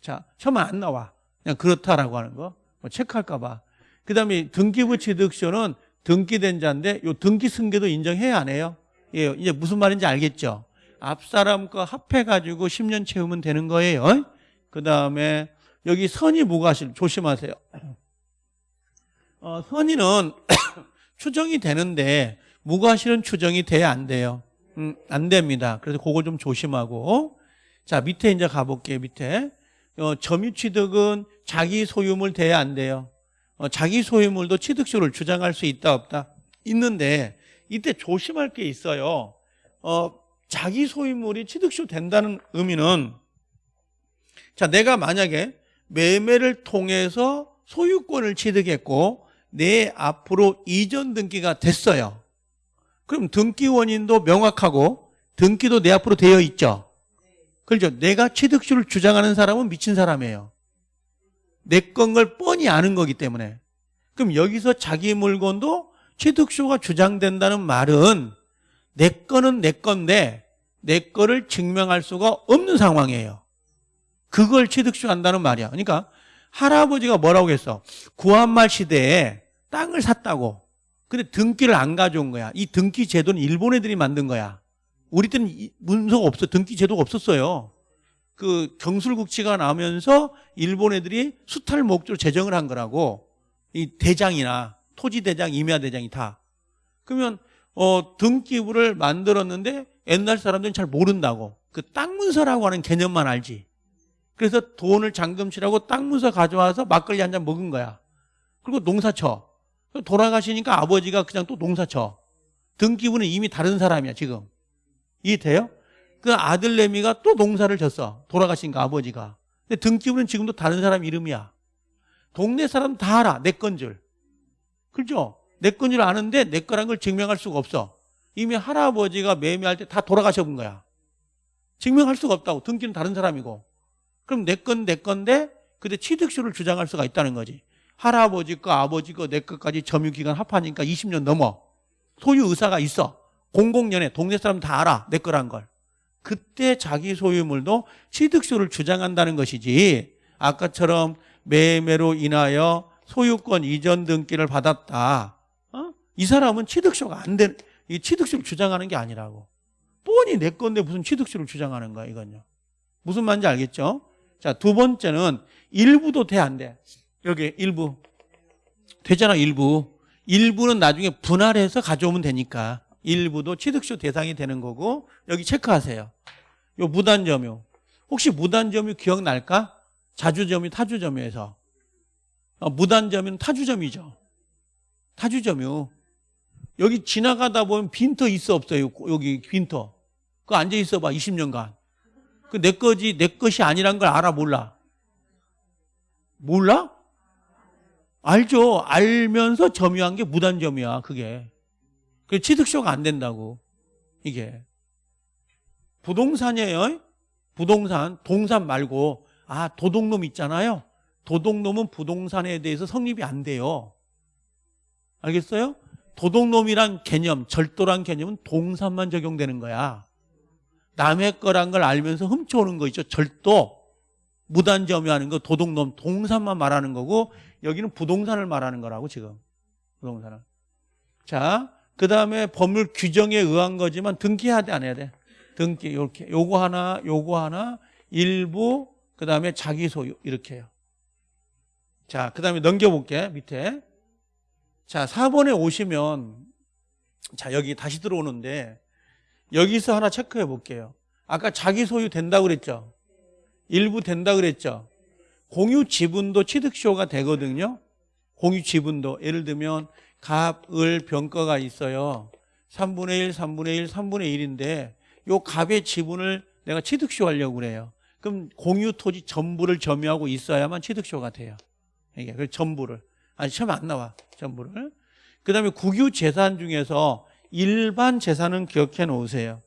자, 처음에 안 나와. 그냥 그렇다라고 하는 거. 뭐 체크할까 봐. 그 다음에 등기부 취득서는 등기된 자인데 요 등기 승계도 인정해야 안 해요? 예, 이제 무슨 말인지 알겠죠? 앞 사람 과 합해가지고 10년 채우면 되는 거예요. 그 다음에 여기 선의 무과실 조심하세요. 어, 선의는 추정이 되는데 무과실은 추정이 돼야 안 돼요. 음, 안 됩니다. 그래서 그거 좀 조심하고 자 밑에 이제 가볼게요. 밑에 어, 점유 취득은 자기 소유물 돼야 안 돼요. 어, 자기 소유물도 취득쇼를 주장할 수 있다 없다 있는데 이때 조심할 게 있어요. 어, 자기 소유물이 취득쇼 된다는 의미는 자 내가 만약에 매매를 통해서 소유권을 취득했고 내 앞으로 이전 등기가 됐어요. 그럼 등기 원인도 명확하고 등기도 내 앞으로 되어 있죠. 그렇죠. 내가 취득주를 주장하는 사람은 미친 사람이에요. 내 건 걸 뻔히 아는 거기 때문에. 그럼 여기서 자기 물건도 취득수가 주장된다는 말은 내 거는 내 건데 내 거를 증명할 수가 없는 상황이에요. 그걸 취득수 한다는 말이야. 그러니까 할아버지가 뭐라고 했어? 구한말 시대에 땅을 샀다고. 근데 등기를 안 가져온 거야. 이 등기 제도는 일본 애들이 만든 거야. 우리 때는 문서가 없어. 등기 제도가 없었어요. 그 경술국치가 나면서 일본 애들이 수탈 목적으로 제정을 한 거라고. 이 대장이나 토지 대장, 임야 대장이 다. 그러면 어 등기부를 만들었는데 옛날 사람들은 잘 모른다고. 그 땅 문서라고 하는 개념만 알지. 그래서 돈을 잠금치라고 땅 문서 가져와서 막걸리 한 잔 먹은 거야. 그리고 농사쳐. 돌아가시니까 아버지가 그냥 또 농사쳐. 등기부는 이미 다른 사람이야, 지금. 이해돼요? 그 아들 내미가 또 농사를 졌어. 돌아가신 거 아버지가. 근데 등기부는 지금도 다른 사람 이름이야. 동네 사람 다 알아. 내 건 줄. 그죠? 내 건 줄 아는데 내 거란 걸 증명할 수가 없어. 이미 할아버지가 매매할 때 다 돌아가셔 본 거야. 증명할 수가 없다고. 등기는 다른 사람이고. 그럼 내 건 내 건데 근데 취득수를 주장할 수가 있다는 거지. 할아버지 거, 아버지 거, 내 것까지 점유기간 합하니까 20년 넘어. 소유 의사가 있어. 공공연에 동네 사람 다 알아. 내 거란 걸. 그때 자기 소유물도 취득수를 주장한다는 것이지 아까처럼 매매로 인하여 소유권 이전 등기를 받았다. 어? 이 사람은 취득수가 안 된, 이 취득수를 주장하는 게 아니라고. 뻔히 내 건데 무슨 취득수를 주장하는 거야, 이건요. 무슨 말인지 알겠죠? 자, 두 번째는 일부도 돼, 안 돼? 여기 일부. 되잖아, 일부. 일부는 나중에 분할해서 가져오면 되니까. 일부도 취득쇼 대상이 되는 거고 여기 체크하세요. 요 무단점유. 혹시 무단점유 기억날까? 자주점유, 타주점유에서. 어, 무단점유는 타주점유죠. 타주점유. 여기 지나가다 보면 빈터 있어 없어요? 여기 빈터. 그거 앉아 있어 봐 20년간. 그 내 거지 내 것이 아니란 걸 알아 몰라? 몰라? 알죠. 알면서 점유한 게 무단점유야 그게. 그 취득쇼가 안 된다고 이게. 부동산이에요. 부동산 동산 말고 아 도둑놈 있잖아요. 도둑놈은 부동산에 대해서 성립이 안 돼요. 알겠어요? 도둑놈이란 개념, 절도란 개념은 동산만 적용되는 거야. 남의 거란 걸 알면서 훔쳐오는 거 있죠. 절도, 무단점유하는 거, 도둑놈, 동산만 말하는 거고 여기는 부동산을 말하는 거라고 지금. 부동산을. 자, 그 다음에 법률 규정에 의한 거지만 등기해야 돼, 안 해야 돼? 등기, 이렇게. 요거 하나, 요거 하나, 일부, 그 다음에 자기 소유, 이렇게 해요. 자, 그 다음에 넘겨볼게, 밑에. 자, 4번에 오시면, 자, 여기 다시 들어오는데, 여기서 하나 체크해 볼게요. 아까 자기 소유 된다고 그랬죠? 일부 된다 그랬죠? 공유 지분도 취득쇼가 되거든요. 공유 지분도. 예를 들면, 갑, 을, 병가가 있어요. 3분의 1, 3분의 1, 3분의 1인데, 요 갑의 지분을 내가 취득쇼 하려고 그래요. 그럼 공유 토지 전부를 점유하고 있어야만 취득쇼가 돼요. 이게 그 전부를 아니 처음 안 나와 전부를. 그 다음에 국유 재산 중에서 일반 재산은 기억해 놓으세요.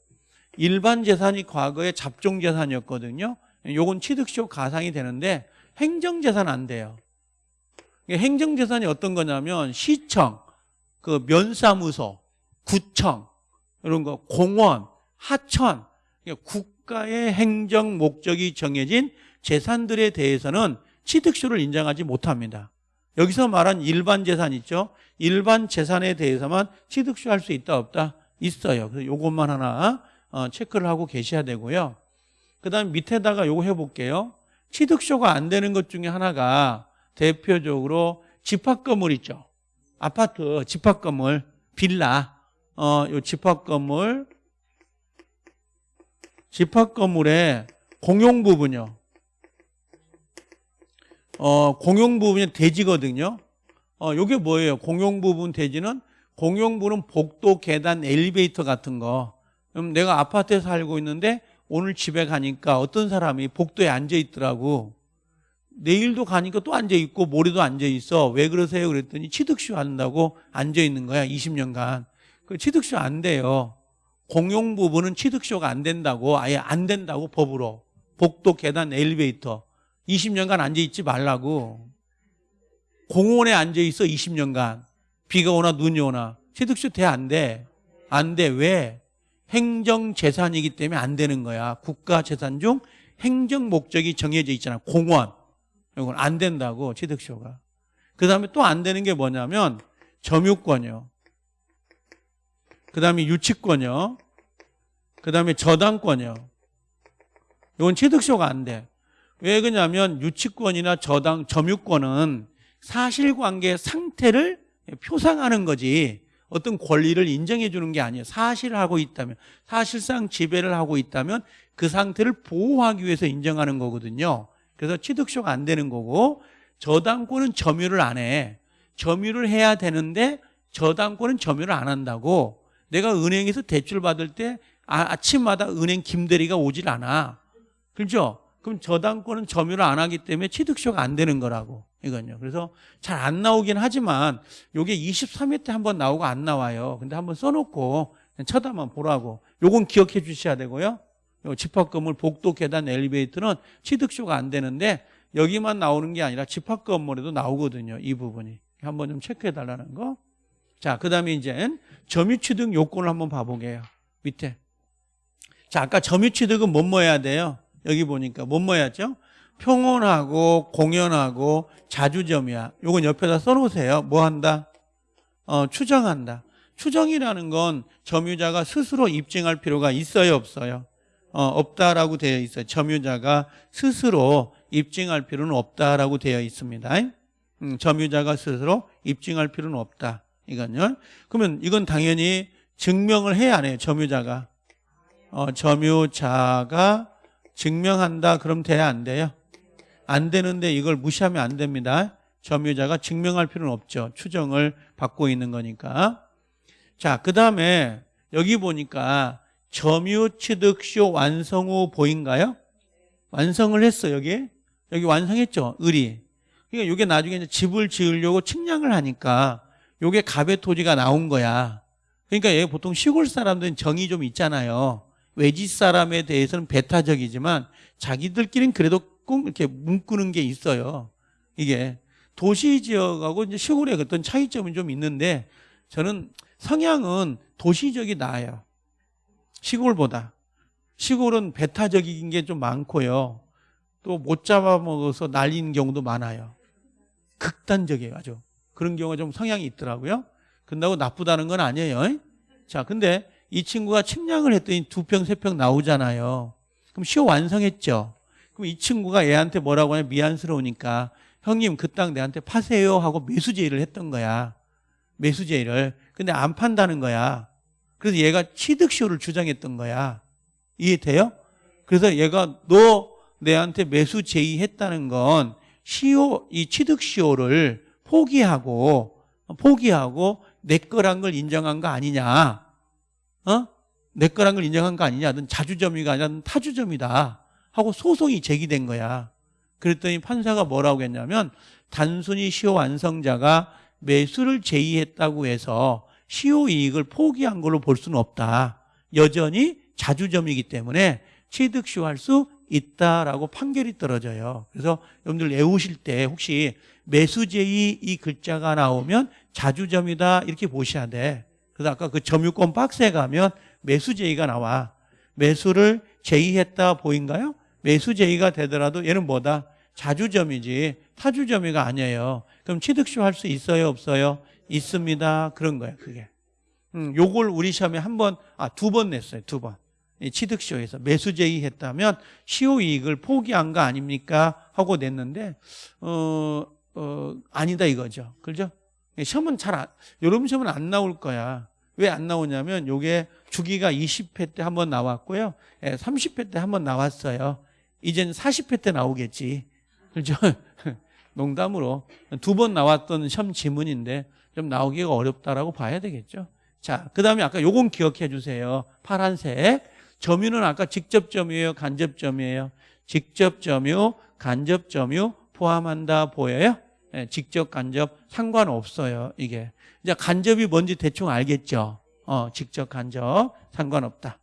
일반 재산이 과거에 잡종 재산이었거든요. 요건 취득쇼 가상이 되는데 행정 재산 안 돼요. 행정 재산이 어떤 거냐면 시청, 그 면사무소, 구청 이런 거, 공원, 하천, 국가의 행정 목적이 정해진 재산들에 대해서는 취득쇼를 인정하지 못합니다. 여기서 말한 일반 재산 있죠? 일반 재산에 대해서만 취득쇼 할수 있다 없다? 있어요. 그래서 요것만 하나 어, 체크를 하고 계셔야 되고요. 그 다음 밑에다가 요거 해볼게요. 취득쇼가 안 되는 것 중에 하나가 대표적으로 집합 건물 있죠. 아파트 집합 건물, 빌라, 어, 요 집합 건물, 집합 건물의 공용 부분요. 어, 공용 부분이 대지거든요. 어, 요게 뭐예요? 공용 부분 대지는 공용 부분은 복도, 계단, 엘리베이터 같은 거. 그럼 내가 아파트에 살고 있는데 오늘 집에 가니까 어떤 사람이 복도에 앉아 있더라고. 내일도 가니까 또 앉아 있고 모레도 앉아 있어. 왜 그러세요? 그랬더니 취득쇼 한다고 앉아 있는 거야. 20년간. 그 취득쇼 안 돼요. 공용 부분은 취득쇼가 안 된다고 아예 안 된다고 법으로. 복도, 계단, 엘리베이터. 20년간 앉아 있지 말라고. 공원에 앉아 있어 20년간. 비가 오나 눈이 오나. 취득쇼 돼안 돼? 안 돼. 왜? 행정 재산이기 때문에 안 되는 거야. 국가 재산 중 행정 목적이 정해져 있잖아. 공원. 이건 안 된다고 취득쇼가. 그 다음에 또 안 되는 게 뭐냐면 점유권이요. 그 다음에 유치권이요. 그 다음에 저당권이요. 이건 취득쇼가 안 돼. 왜 그러냐면 유치권이나 저당, 점유권은 사실관계 상태를 표상하는 거지 어떤 권리를 인정해 주는 게 아니에요. 사실을 하고 있다면 사실상 지배를 하고 있다면 그 상태를 보호하기 위해서 인정하는 거거든요. 그래서 취득쇼가 안 되는 거고 저당권은 점유를 안 해. 점유를 해야 되는데 저당권은 점유를 안 한다고 내가 은행에서 대출 받을 때 아, 아침마다 은행 김대리가 오질 않아. 그렇죠? 그럼 저당권은 점유를 안 하기 때문에 취득쇼가 안 되는 거라고 이건요. 그래서 잘 안 나오긴 하지만 요게 23회 때 한번 나오고 안 나와요. 근데 한번 써놓고 쳐다만 보라고. 요건 기억해 주셔야 되고요. 요 집합건물 복도 계단 엘리베이터는 취득쇼가 안 되는데 여기만 나오는 게 아니라 집합 건물에도 나오거든요. 이 부분이. 한번 좀 체크해 달라는 거. 자, 그 다음에 이제 점유취득 요건을 한번 봐보게요. 밑에. 자, 아까 점유취득은 뭐뭐 해야 돼요? 여기 보니까 뭐뭐 해야죠? 평온하고 공연하고 자주점이야. 요건 옆에다 써놓으세요. 뭐 한다? 어, 추정한다. 추정이라는 건 점유자가 스스로 입증할 필요가 있어요, 없어요? 어, 없다라고 되어 있어요. 점유자가 스스로 입증할 필요는 없다라고 되어 있습니다. 음, 점유자가 스스로 입증할 필요는 없다. 이건요. 그러면 이건 당연히 증명을 해야 안 해요. 점유자가. 어, 점유자가 증명한다. 그럼 돼야 안 돼요? 안 되는데 이걸 무시하면 안 됩니다. 점유자가 증명할 필요는 없죠. 추정을 받고 있는 거니까. 자, 그 다음에 여기 보니까 점유 취득시효 완성 후 보인가요? 완성을 했어 여기 여기 완성했죠 을이 그러니까 이게 나중에 이제 집을 지으려고 측량을 하니까 요게 갑의 토지가 나온 거야 그러니까 얘 보통 시골 사람들은 정이 좀 있잖아요 외지 사람에 대해서는 배타적이지만 자기들끼리는 그래도 꼭 이렇게 문꾸는 게 있어요 이게 도시 지역하고 이제 시골의 어떤 차이점이 좀 있는데 저는 성향은 도시 지역이 나아요 시골보다 시골은 배타적인 게 좀 많고요. 또 못 잡아먹어서 날리는 경우도 많아요. 극단적이에요, 아주. 그런 경우가 좀 성향이 있더라고요. 근다고 나쁘다는 건 아니에요. 자, 근데 이 친구가 측량을 했더니 두 평, 세평 나오잖아요. 그럼 시효 완성했죠. 그럼 이 친구가 얘한테 뭐라고 하냐, 미안스러우니까 형님 그 땅 내한테 파세요 하고 매수 제의를 했던 거야. 매수 제의를. 근데 안 판다는 거야. 그래서 얘가 취득시효를 주장했던 거야. 이해돼요? 그래서 얘가 너 내한테 매수 제의했다는 건 시효 이 취득 시효를 포기하고 포기하고 내 거란 걸 인정한 거 아니냐? 어? 내 거란 걸 인정한 거 아니냐? 넌 자주점이가 아니라 넌 타주점이다. 하고 소송이 제기된 거야. 그랬더니 판사가 뭐라고 했냐면 단순히 시효 완성자가 매수를 제의했다고 해서 시효 이익을 포기한 걸로 볼 수는 없다. 여전히 자주점이기 때문에 취득 시효할 수 있다라고 판결이 떨어져요. 그래서 여러분들 외우실 때 혹시 매수 제의 이 글자가 나오면 자주점이다 이렇게 보셔야 돼. 그래서 아까 그 점유권 박스에 가면 매수 제의가 나와. 매수를 제의했다 보인가요? 매수 제의가 되더라도 얘는 뭐다? 자주점이지 타주점이가 아니에요. 그럼 취득시효 할수 있어요? 없어요? 있습니다. 그런 거예요. 그게. 음, 요걸 우리 시험에 한 번, 아, 두 번 냈어요. 두 번. 이 취득시효에서 매수 제의했다면 시효 이익을 포기한 거 아닙니까? 하고 냈는데, 어, 어, 아니다 이거죠. 그죠? 시험은 잘 안, 여러분 시험은 안 나올 거야. 왜 안 나오냐면 요게 주기가 20회 때 한 번 나왔고요. 30회 때 한 번 나왔어요. 이젠 40회 때 나오겠지. 그죠? 농담으로 두 번 나왔던 시험 지문인데 좀 나오기가 어렵다라고 봐야 되겠죠. 자, 그 다음에 아까 요건 기억해 주세요. 파란색. 점유는 아까 직접 점유예요? 간접 점유예요? 직접 점유, 간접 점유 포함한다 보여요? 네, 직접, 간접 상관없어요. 이게. 이제 간접이 뭔지 대충 알겠죠? 어, 직접, 간접 상관없다.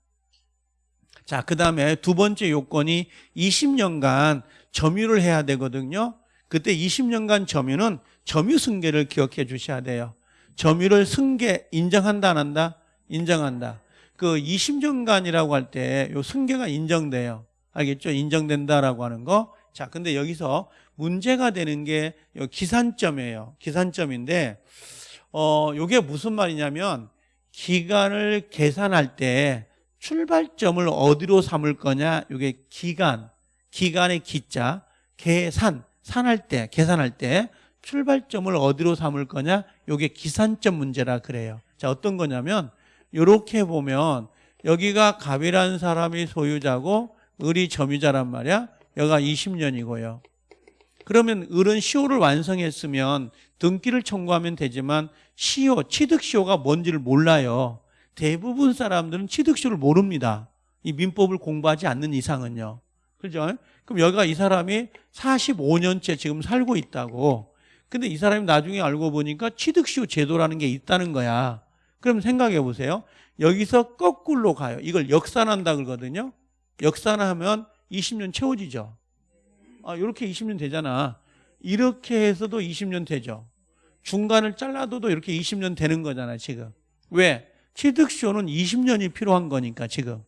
자, 그 다음에 두 번째 요건이 20년간 점유를 해야 되거든요. 그때 20년간 점유는 점유 승계를 기억해 주셔야 돼요. 점유를 승계 인정한다 안 한다? 인정한다. 그 20년간이라고 할 때 요 승계가 인정돼요. 알겠죠? 인정된다라고 하는 거. 자, 근데 여기서 문제가 되는 게 기산점이에요. 기산점인데 어 요게 무슨 말이냐면 기간을 계산할 때 출발점을 어디로 삼을 거냐? 요게 기간, 기간의 기자, 계산, 산할 때, 계산할 때 출발점을 어디로 삼을 거냐? 요게 기산점 문제라 그래요. 자, 어떤 거냐면 요렇게 보면 여기가 갑이라는 사람이 소유자고 을이 점유자란 말이야. 여기가 20년이고요. 그러면 을은 시효를 완성했으면 등기를 청구하면 되지만 시효, 취득시효가 뭔지를 몰라요. 대부분 사람들은 취득시효를 모릅니다. 이 민법을 공부하지 않는 이상은요. 그죠? 그럼 여기가 이 사람이 45년째 지금 살고 있다고. 근데 이 사람이 나중에 알고 보니까 취득시효 제도라는 게 있다는 거야. 그럼 생각해 보세요. 여기서 거꾸로 가요. 이걸 역산한다 그러거든요. 역산하면 20년 채워지죠. 아, 이렇게 20년 되잖아. 이렇게 해서도 20년 되죠. 중간을 잘라도 이렇게 20년 되는 거잖아, 지금. 왜? 취득시효는 20년이 필요한 거니까, 지금.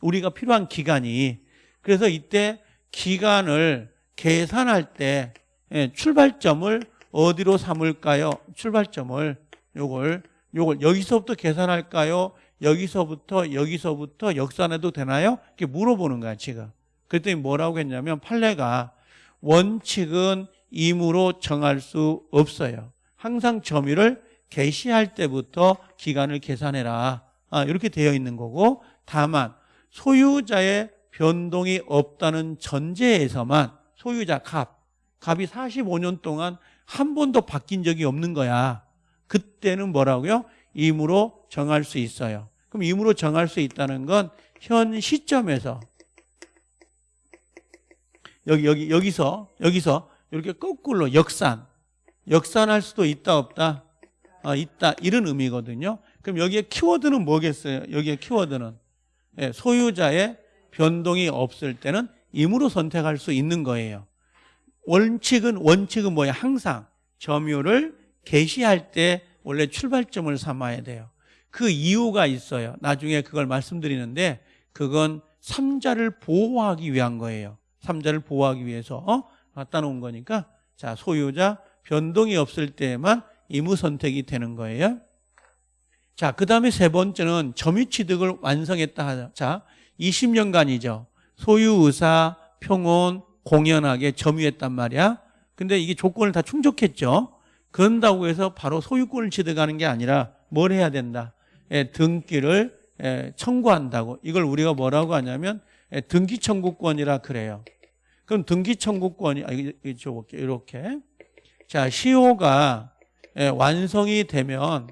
우리가 필요한 기간이. 그래서 이때 기간을 계산할 때 예, 출발점을 어디로 삼을까요? 출발점을 요걸 요걸 여기서부터 계산할까요? 여기서부터 여기서부터 역산해도 되나요? 이렇게 물어보는 거야 지금. 그랬더니 뭐라고 했냐면 판례가 원칙은 임으로 정할 수 없어요. 항상 점유를 개시할 때부터 기간을 계산해라. 아, 이렇게 되어 있는 거고 다만 소유자의 변동이 없다는 전제에서만 소유자 갑, 갑이 45년 동안 한 번도 바뀐 적이 없는 거야. 그때는 뭐라고요? 임으로 정할 수 있어요. 그럼 임으로 정할 수 있다는 건 현 시점에서 여기 여기 여기서 여기서 이렇게 거꾸로 역산 역산할 수도 있다 없다 아, 있다 이런 의미거든요. 그럼 여기에 키워드는 뭐겠어요? 여기에 키워드는 예, 소유자의 변동이 없을 때는 임으로 선택할 수 있는 거예요. 원칙은 원칙은 뭐야? 항상 점유를 개시할 때 원래 출발점을 삼아야 돼요. 그 이유가 있어요. 나중에 그걸 말씀드리는데 그건 삼자를 보호하기 위한 거예요. 삼자를 보호하기 위해서 어? 갖다 놓은 거니까 자 소유자 변동이 없을 때만 임무 선택이 되는 거예요. 자, 그 다음에 세 번째는 점유취득을 완성했다 하자. 자, 20년간이죠. 소유, 의사, 평온, 공연하게 점유했단 말이야. 근데 이게 조건을 다 충족했죠. 그런다고 해서 바로 소유권을 취득하는 게 아니라 뭘 해야 된다. 예, 등기를 예, 청구한다고. 이걸 우리가 뭐라고 하냐면 예, 등기 청구권이라 그래요. 그럼 등기 청구권이 아, 줘볼게요. 이렇게. 자, 시효가 예, 완성이 되면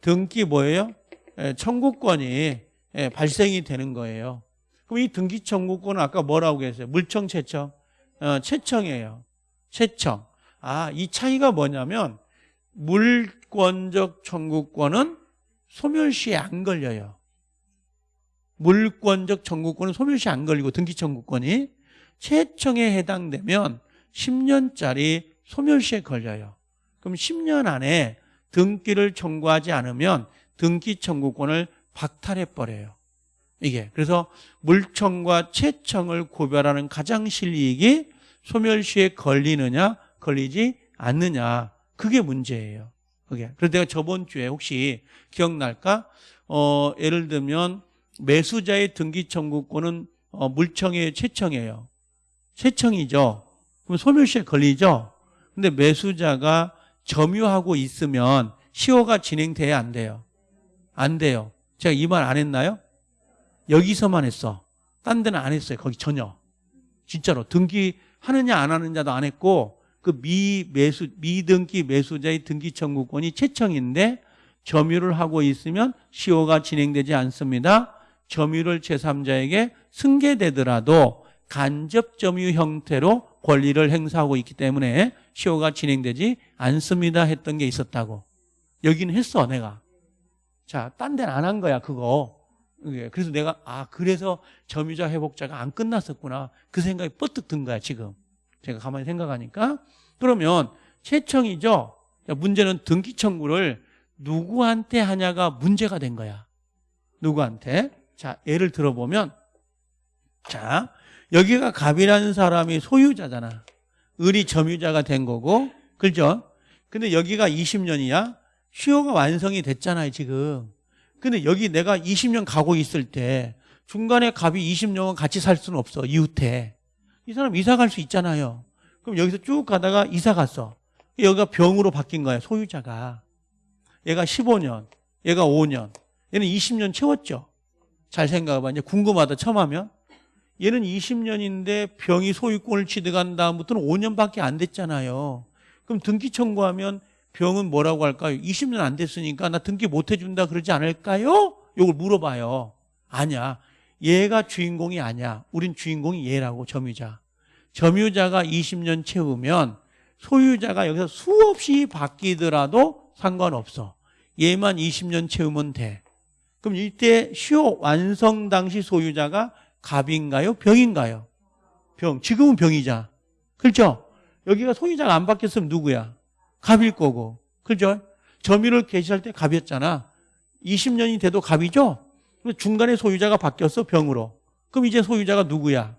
등기 뭐예요? 예, 청구권이 예, 발생이 되는 거예요. 그럼 이 등기 청구권은 아까 뭐라고 했어요? 물청 채청? 어, 채청이에요. 채청. 아, 이 차이가 뭐냐면 물권적 청구권은 소멸시에 안 걸려요. 물권적 청구권은 소멸시에 안 걸리고 등기 청구권이 채청에 해당되면 10년짜리 소멸시에 걸려요. 그럼 10년 안에 등기를 청구하지 않으면 등기 청구권을 박탈해 버려요. 이게 그래서 물청과 채청을 구별하는 가장 실이익이 소멸시에 걸리느냐 걸리지 않느냐 그게 문제예요. 그게 그래서 내가 저번 주에 혹시 기억날까? 어, 예를 들면 매수자의 등기 청구권은 어, 물청의 채청이에요. 채청이죠. 그럼 소멸시에 걸리죠. 근데 매수자가 점유하고 있으면 시효가 진행돼야 안 돼요. 안 돼요. 제가 이 말 안 했나요? 여기서만 했어. 딴 데는 안 했어요. 거기 전혀. 진짜로 등기 하느냐 안 하느냐도 안 했고 그 미매수 미등기 매수자의 등기 청구권이 채청인데 점유를 하고 있으면 시효가 진행되지 않습니다. 점유를 제3자에게 승계되더라도 간접 점유 형태로 권리를 행사하고 있기 때문에 시효가 진행되지 않습니다 했던 게 있었다고. 여기는 했어 내가. 자, 딴 데는 안 한 거야 그거. 예, 그래서 내가 아 그래서 점유자 회복자가 안 끝났었구나 그 생각이 뻗뜩 든 거야 지금 제가 가만히 생각하니까 그러면 채청이죠 문제는 등기 청구를 누구한테 하냐가 문제가 된 거야 누구한테 자 예를 들어보면 자 여기가 갑이라는 사람이 소유자잖아. 을이 점유자가 된 거고 그죠? 근데 여기가 20년이야? 시효가 완성이 됐잖아요 지금. 근데 여기 내가 20년 가고 있을 때 중간에 갑이 20년은 같이 살 수는 없어 이웃에. 이 사람 이사 갈 수 있잖아요. 그럼 여기서 쭉 가다가 이사 갔어. 여기가 병으로 바뀐 거야 소유자가. 얘가 15년 얘가 5년. 얘는 20년 채웠죠 잘 생각해봐 이제 궁금하다 처음 하면 얘는 20년인데 병이 소유권을 취득한 다음부터는 5년밖에 안 됐잖아요 그럼 등기 청구하면 병은 뭐라고 할까요? 20년 안 됐으니까 나 등기 못 해준다 그러지 않을까요? 이걸 물어봐요. 아니야. 얘가 주인공이 아니야. 우린 주인공이 얘라고 점유자. 점유자가 20년 채우면 소유자가 여기서 수없이 바뀌더라도 상관없어. 얘만 20년 채우면 돼. 그럼 이때 시효 완성 당시 소유자가 갑인가요? 병인가요? 병. 지금은 병이자. 그렇죠? 여기가 소유자가 안 바뀌었으면 누구야? 갑일 거고. 그죠? 점유를 개시할 때 갑이었잖아. 20년이 돼도 갑이죠? 중간에 소유자가 바뀌었어, 병으로. 그럼 이제 소유자가 누구야?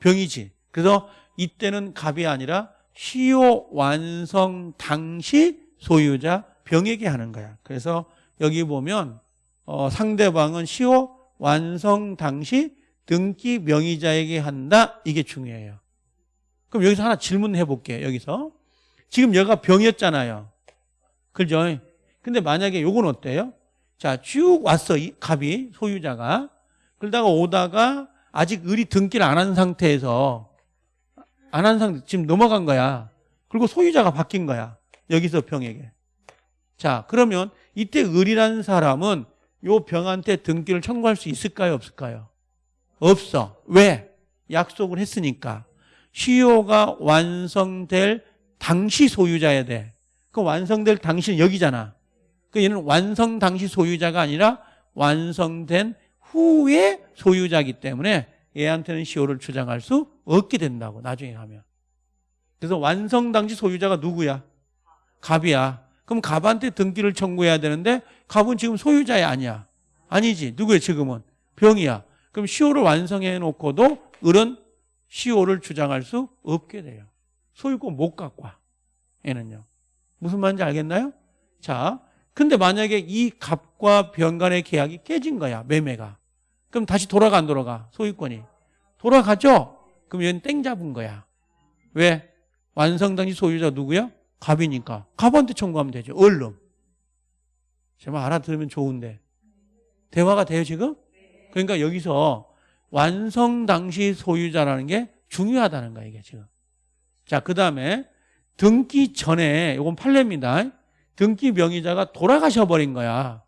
병이지. 그래서 이때는 갑이 아니라 시효 완성 당시 소유자 병에게 하는 거야. 그래서 여기 보면 어, 상대방은 시효 완성 당시 등기 명의자에게 한다. 이게 중요해요. 그럼 여기서 하나 질문해 볼게요. 여기서. 지금 여기가 병이었잖아요. 그죠? 근데 만약에 요건 어때요? 자, 쭉 왔어, 이 갑이, 소유자가. 그러다가 오다가 아직 을이 등기를 안 한 상태에서, 안 한 상태, 지금 넘어간 거야. 그리고 소유자가 바뀐 거야. 여기서 병에게. 자, 그러면 이때 을이라는 사람은 요 병한테 등기를 청구할 수 있을까요? 없을까요? 없어. 왜? 약속을 했으니까. 시효가 완성될 당시 소유자야 돼. 그 완성될 당시는 여기잖아. 그 얘는 완성 당시 소유자가 아니라 완성된 후에 소유자이기 때문에 얘한테는 시효를 주장할 수 없게 된다고 나중에 하면. 그래서 완성 당시 소유자가 누구야? 갑이야. 그럼 갑한테 등기를 청구해야 되는데 갑은 지금 소유자야 아니야? 아니지. 누구야 지금은? 병이야. 그럼 시효를 완성해 놓고도 을은 시효를 주장할 수 없게 돼요. 소유권 못 갖고 와. 얘는요. 무슨 말인지 알겠나요? 자, 근데 만약에 이 갑과 병 간의 계약이 깨진 거야. 매매가. 그럼 다시 돌아가 안 돌아가? 소유권이. 돌아가죠? 그럼 얘는 땡 잡은 거야. 왜? 완성 당시 소유자 누구야? 갑이니까. 갑한테 청구하면 되죠. 얼른. 제발 알아들으면 좋은데. 대화가 돼요, 지금? 그러니까 여기서 완성 당시 소유자라는 게 중요하다는 거야, 이게 지금. 자, 그 다음에 등기 전에, 이건 판례입니다. 등기 명의자가 돌아가셔 버린 거야.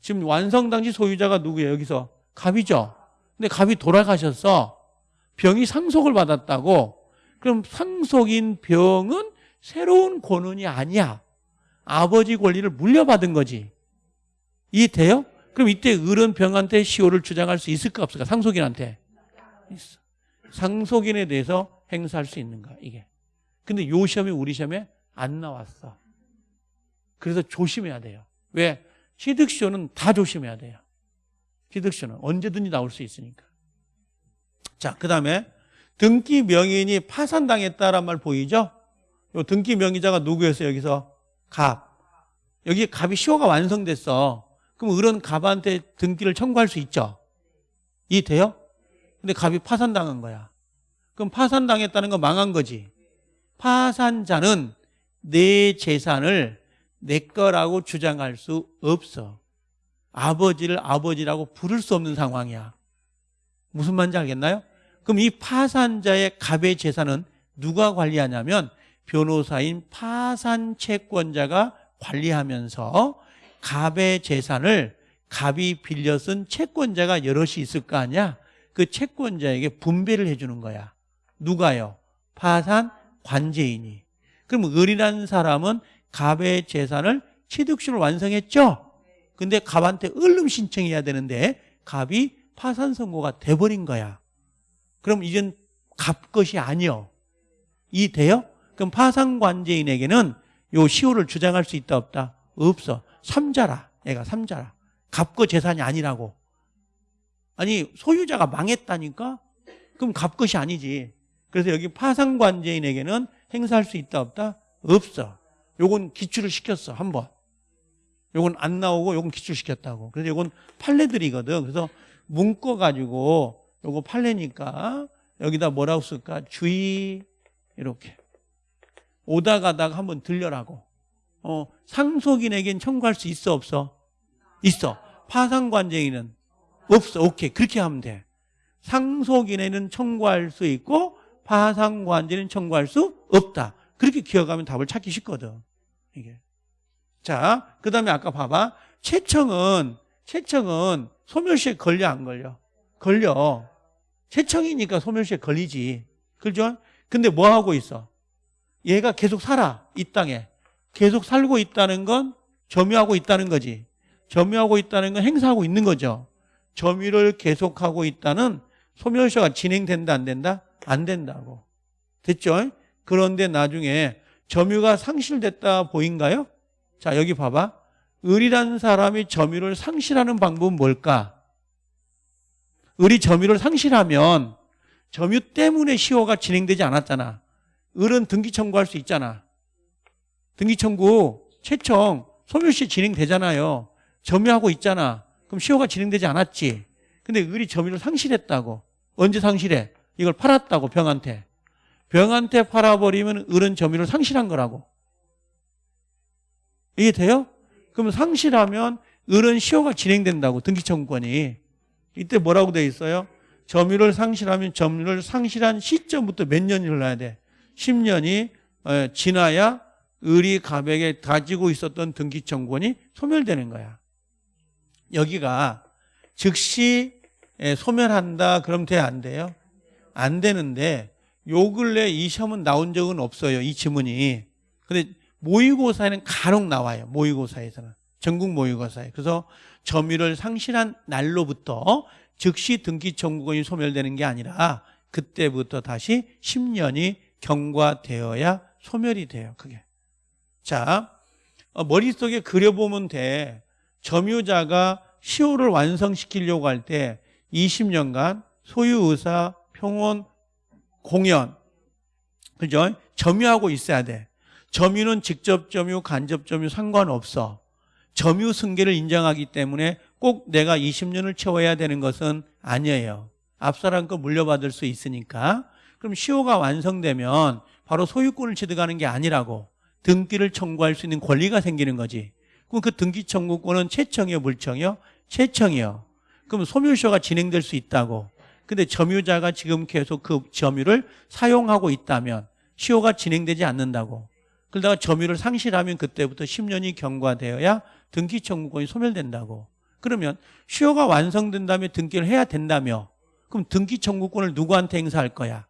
지금 완성 당시 소유자가 누구예요, 여기서? 갑이죠? 근데 갑이 돌아가셨어. 병이 상속을 받았다고. 그럼 상속인 병은 새로운 권한이 아니야. 아버지 권리를 물려받은 거지. 이해돼요? 그럼 이때 을은 병한테 시효를 주장할 수 있을까 없을까? 상속인한테. 있어. 상속인에 대해서 행사할 수 있는 거야, 이게. 근데 요 시험이 우리 시험에 안 나왔어. 그래서 조심해야 돼요. 왜? 취득시효는 다 조심해야 돼요. 취득시효는 언제든지 나올 수 있으니까. 자, 그 다음에 등기 명인이 파산당했다란 말 보이죠? 요 등기 명의자가 누구였어요, 여기서? 갑. 여기 갑이 시효가 완성됐어. 그럼 을은 갑한테 등기를 청구할 수 있죠? 이해돼요? 근데 갑이 파산당한 거야. 그럼 파산당했다는 건 망한 거지. 파산자는 내 재산을 내 거라고 주장할 수 없어. 아버지를 아버지라고 부를 수 없는 상황이야. 무슨 말인지 알겠나요? 그럼 이 파산자의 갑의 재산은 누가 관리하냐면 변호사인 파산 채권자가 관리하면서 갑의 재산을 갑이 빌려 쓴 채권자가 여럿이 있을 거 아니야? 그 채권자에게 분배를 해주는 거야. 누가요? 파산 관제인이. 그럼 을이라는 사람은 갑의 재산을 취득시를 완성했죠? 근데 갑한테 얼른 신청해야 되는데 갑이 파산 선고가 돼버린 거야. 그럼 이젠 갑 것이 아니요. 이 돼요? 그럼 파산 관제인에게는 요 시효를 주장할 수 있다 없다? 없어. 삼자라. 얘가 삼자라. 갑거 재산이 아니라고. 아니 소유자가 망했다니까? 그럼 갑 것이 아니지. 그래서 여기 파산 관제인에게는 행사할 수 있다 없다? 없어. 요건 기출을 시켰어 한 번. 요건 안 나오고 요건 기출시켰다고. 그래서 요건 판례들이거든. 그래서 문거 가지고 요거 판례니까 여기다 뭐라고 쓸까? 주의 이렇게 오다 가다가 한번 들려라고. 어, 상속인에겐 청구할 수 있어 없어? 있어. 파산관제인은 없어. 오케이. 그렇게 하면 돼. 상속인에는 청구할 수 있고 파산관제는 청구할 수 없다. 그렇게 기억하면 답을 찾기 쉽거든. 이게. 자, 그 다음에 아까 봐봐. 채청은, 채청은 소멸시에 걸려, 안 걸려? 걸려. 채청이니까 소멸시에 걸리지. 그죠? 근데 뭐 하고 있어? 얘가 계속 살아. 이 땅에. 계속 살고 있다는 건 점유하고 있다는 거지. 점유하고 있다는 건 행사하고 있는 거죠. 점유를 계속하고 있다는 소멸시가 진행된다, 안 된다? 안 된다고. 됐죠? 그런데 나중에 점유가 상실됐다 보인가요? 자, 여기 봐봐. 을이라는 사람이 점유를 상실하는 방법은 뭘까? 을이 점유를 상실하면 점유 때문에 시효가 진행되지 않았잖아. 을은 등기 청구할 수 있잖아. 등기 청구, 채청, 소멸시 진행되잖아요. 점유하고 있잖아. 그럼 시효가 진행되지 않았지. 근데 을이 점유를 상실했다고. 언제 상실해? 이걸 팔았다고 병한테. 병한테 팔아버리면 을은 점유를 상실한 거라고. 이게 돼요? 그럼 상실하면 을은 시효가 진행된다고 등기청구권이. 이때 뭐라고 돼 있어요? 점유를 상실하면 점유를 상실한 시점부터 몇 년이 흘러야 돼? 10년이 어, 지나야 을이 갑에게 가지고 있었던 등기청구권이 소멸되는 거야. 여기가 즉시 예, 소멸한다 그럼 돼 안 돼요? 안 되는데 요 근래 이 시험은 나온 적은 없어요. 이 지문이. 근데 모의고사에는 간혹 나와요. 모의고사에서는. 전국 모의고사에. 그래서 점유를 상실한 날로부터 즉시 등기 청구권이 소멸되는 게 아니라 그때부터 다시 10년이 경과되어야 소멸이 돼요. 그게. 자, 어, 머릿속에 그려보면 돼. 점유자가 시효를 완성시키려고 할 때 20년간 소유의사, 평온, 공연, 그죠? 점유하고 있어야 돼. 점유는 직접 점유, 간접 점유 상관없어. 점유 승계를 인정하기 때문에 꼭 내가 20년을 채워야 되는 것은 아니에요. 앞사람 거 물려받을 수 있으니까. 그럼 시효가 완성되면 바로 소유권을 취득하는 게 아니라고 등기를 청구할 수 있는 권리가 생기는 거지. 그럼 그 등기 청구권은 채청이요, 물청이요? 채청이요. 그럼 소멸시효가 진행될 수 있다고. 근데 점유자가 지금 계속 그 점유를 사용하고 있다면 시효가 진행되지 않는다고. 그러다가 점유를 상실하면 그때부터 10년이 경과되어야 등기 청구권이 소멸된다고. 그러면 시효가 완성된 다음에 등기를 해야 된다며 그럼 등기 청구권을 누구한테 행사할 거야?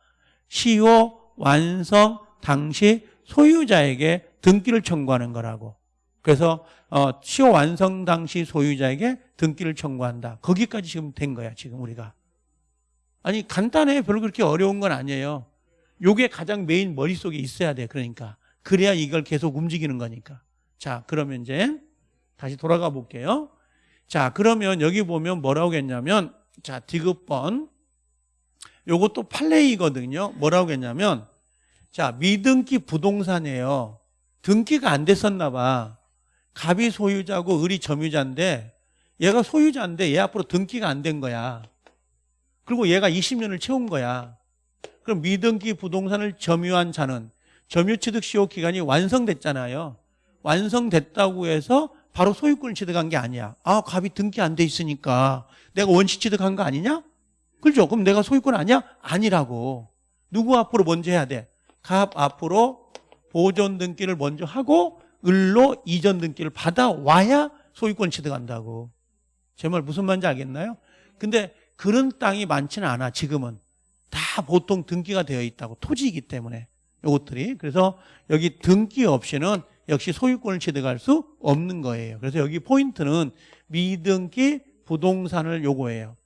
시효 완성 당시 소유자에게 등기를 청구하는 거라고. 그래서 어, 시효 완성 당시 소유자에게 등기를 청구한다. 거기까지 지금 된 거야, 지금 우리가. 아니 간단해. 별로 그렇게 어려운 건 아니에요. 요게 가장 메인 머릿속에 있어야 돼. 그러니까. 그래야 이걸 계속 움직이는 거니까. 자, 그러면 이제 다시 돌아가 볼게요. 자, 그러면 여기 보면 뭐라고 했냐면 자, 디귿번 요것도 판례이거든요. 뭐라고 했냐면 자, 미등기 부동산이에요. 등기가 안 됐었나 봐. 갑이 소유자고 을이 점유자인데 얘가 소유자인데 얘 앞으로 등기가 안 된 거야. 그리고 얘가 20년을 채운 거야. 그럼 미등기 부동산을 점유한 자는 점유취득 시효 기간이 완성됐잖아요. 완성됐다고 해서 바로 소유권을 취득한 게 아니야. 아, 갑이 등기 안 돼 있으니까 내가 원시 취득한 거 아니냐? 그렇죠? 그럼 내가 소유권 아니야? 아니라고. 누구 앞으로 먼저 해야 돼? 갑 앞으로 보존 등기를 먼저 하고 을로 이전 등기를 받아와야 소유권 취득한다고. 제 말 무슨 말인지 알겠나요? 근데 그런 땅이 많지는 않아 지금은 다 보통 등기가 되어 있다고 토지이기 때문에 이것들이 그래서 여기 등기 없이는 역시 소유권을 취득할 수 없는 거예요 그래서 여기 포인트는 미등기 부동산을 요구해요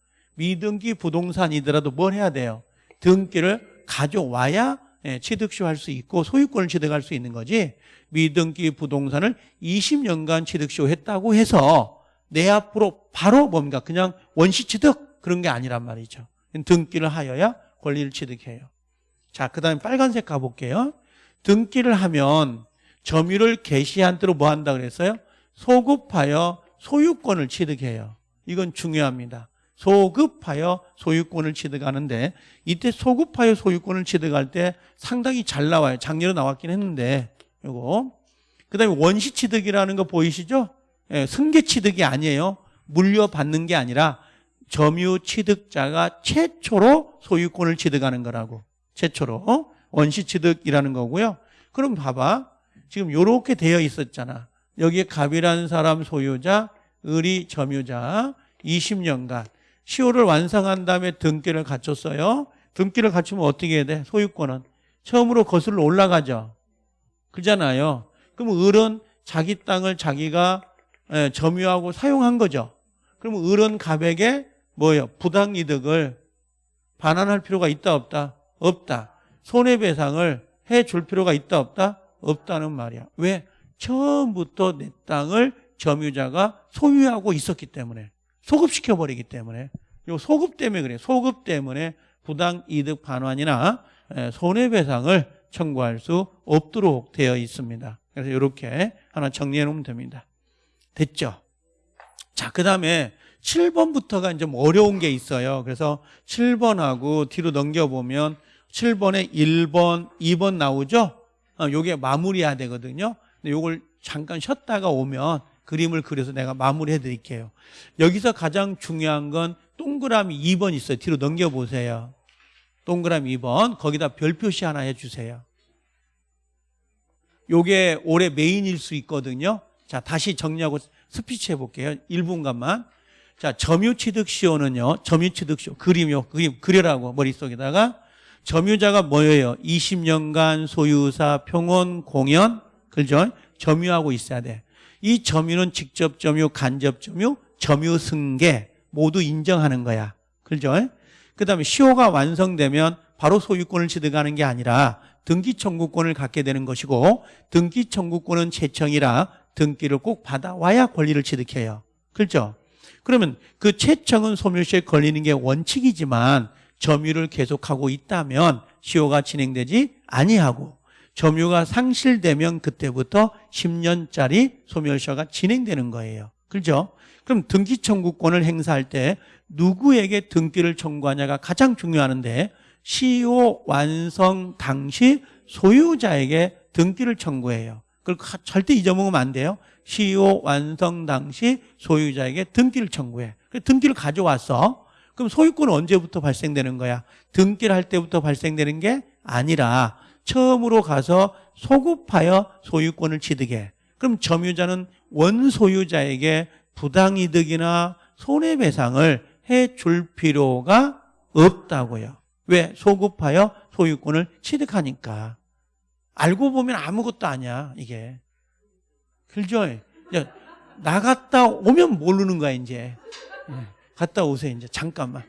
미등기 부동산이더라도 뭘 해야 돼요 등기를 가져와야 예, 취득시효 할 수 있고 소유권을 취득할 수 있는 거지 미등기 부동산을 20년간 취득시효 했다고 해서 내 앞으로 바로 뭔가 그냥 원시 취득 그런 게 아니란 말이죠. 등기를 하여야 권리를 취득해요. 자, 그 다음에 빨간색 가볼게요. 등기를 하면 점유를 개시한 대로 뭐 한다 그랬어요? 소급하여 소유권을 취득해요. 이건 중요합니다. 소급하여 소유권을 취득하는데 이때 소급하여 소유권을 취득할 때 상당히 잘 나와요. 작년에 나왔긴 했는데 요거. 그다음에 원시 취득이라는 거 보이시죠? 예, 승계 취득이 아니에요. 물려받는 게 아니라 점유 취득자가 최초로 소유권을 취득하는 거라고. 최초로 어? 원시 취득이라는 거고요. 그럼 봐봐. 지금 요렇게 되어 있었잖아. 여기에 갑이라는 사람 소유자, 을이 점유자 20년간 시효를 완성한 다음에 등기를 갖췄어요. 등기를 갖추면 어떻게 해야 돼? 소유권은 처음으로 거슬러 올라가죠. 그잖아요. 그럼 을은 자기 땅을 자기가 예, 점유하고 사용한 거죠. 그럼 을은 갑에게 뭐예요? 부당이득을 반환할 필요가 있다 없다? 없다. 손해배상을 해줄 필요가 있다 없다? 없다는 말이야. 왜? 처음부터 내 땅을 점유자가 소유하고 있었기 때문에 소급시켜 버리기 때문에 요 소급 때문에 그래요. 소급 때문에 부당 이득 반환이나 예, 손해배상을 청구할 수 없도록 되어 있습니다. 그래서 이렇게 하나 정리해 놓으면 됩니다. 됐죠? 자, 그 다음에 7번부터가 이제 좀 어려운 게 있어요. 그래서 7번하고 뒤로 넘겨보면 7번에 1번, 2번 나오죠? 어, 요게 마무리해야 되거든요. 근데 요걸 잠깐 쉬었다가 오면 그림을 그려서 내가 마무리해 드릴게요. 여기서 가장 중요한 건 동그라미 2번 있어요. 뒤로 넘겨보세요. 동그라미 2번. 거기다 별 표시 하나 해주세요. 요게 올해 메인일 수 있거든요. 자, 다시 정리하고 스피치 해볼게요. 1분간만. 자, 점유취득시효는요, 점유취득시효, 그림요, 그림, 그려라고 머릿속에다가 점유자가 뭐예요? 20년간 소유의사, 평온, 공연, 그죠? 점유하고 있어야 돼. 이 점유는 직접 점유, 간접 점유, 점유 승계 모두 인정하는 거야. 그죠? 그 다음에 시효가 완성되면 바로 소유권을 취득하는 게 아니라 등기 청구권을 갖게 되는 것이고 등기 청구권은 채청이라 등기를 꼭 받아와야 권리를 취득해요. 그렇죠? 그러면 그 채청은 소멸시에 걸리는 게 원칙이지만 점유를 계속하고 있다면 시효가 진행되지 아니하고 점유가 상실되면 그때부터 10년짜리 소멸시효가 진행되는 거예요. 그렇죠? 그럼 등기 청구권을 행사할 때 누구에게 등기를 청구하냐가 가장 중요하는데 시효 완성 당시 소유자에게 등기를 청구해요. 그걸 가- 절대 잊어먹으면 안 돼요. 시효 완성 당시 소유자에게 등기를 청구해. 그 등기를 가져왔어. 그럼 소유권은 언제부터 발생되는 거야? 등기를 할 때부터 발생되는 게 아니라 처음으로 가서 소급하여 소유권을 취득해. 그럼 점유자는 원소유자에게 부당이득이나 손해배상을 해줄 필요가 없다고요. 왜? 소급하여 소유권을 취득하니까. 알고 보면 아무것도 아니야, 이게. 그죠? 야, 나갔다 오면 모르는 거야, 이제. 예, 갔다 오세요, 이제. 잠깐만.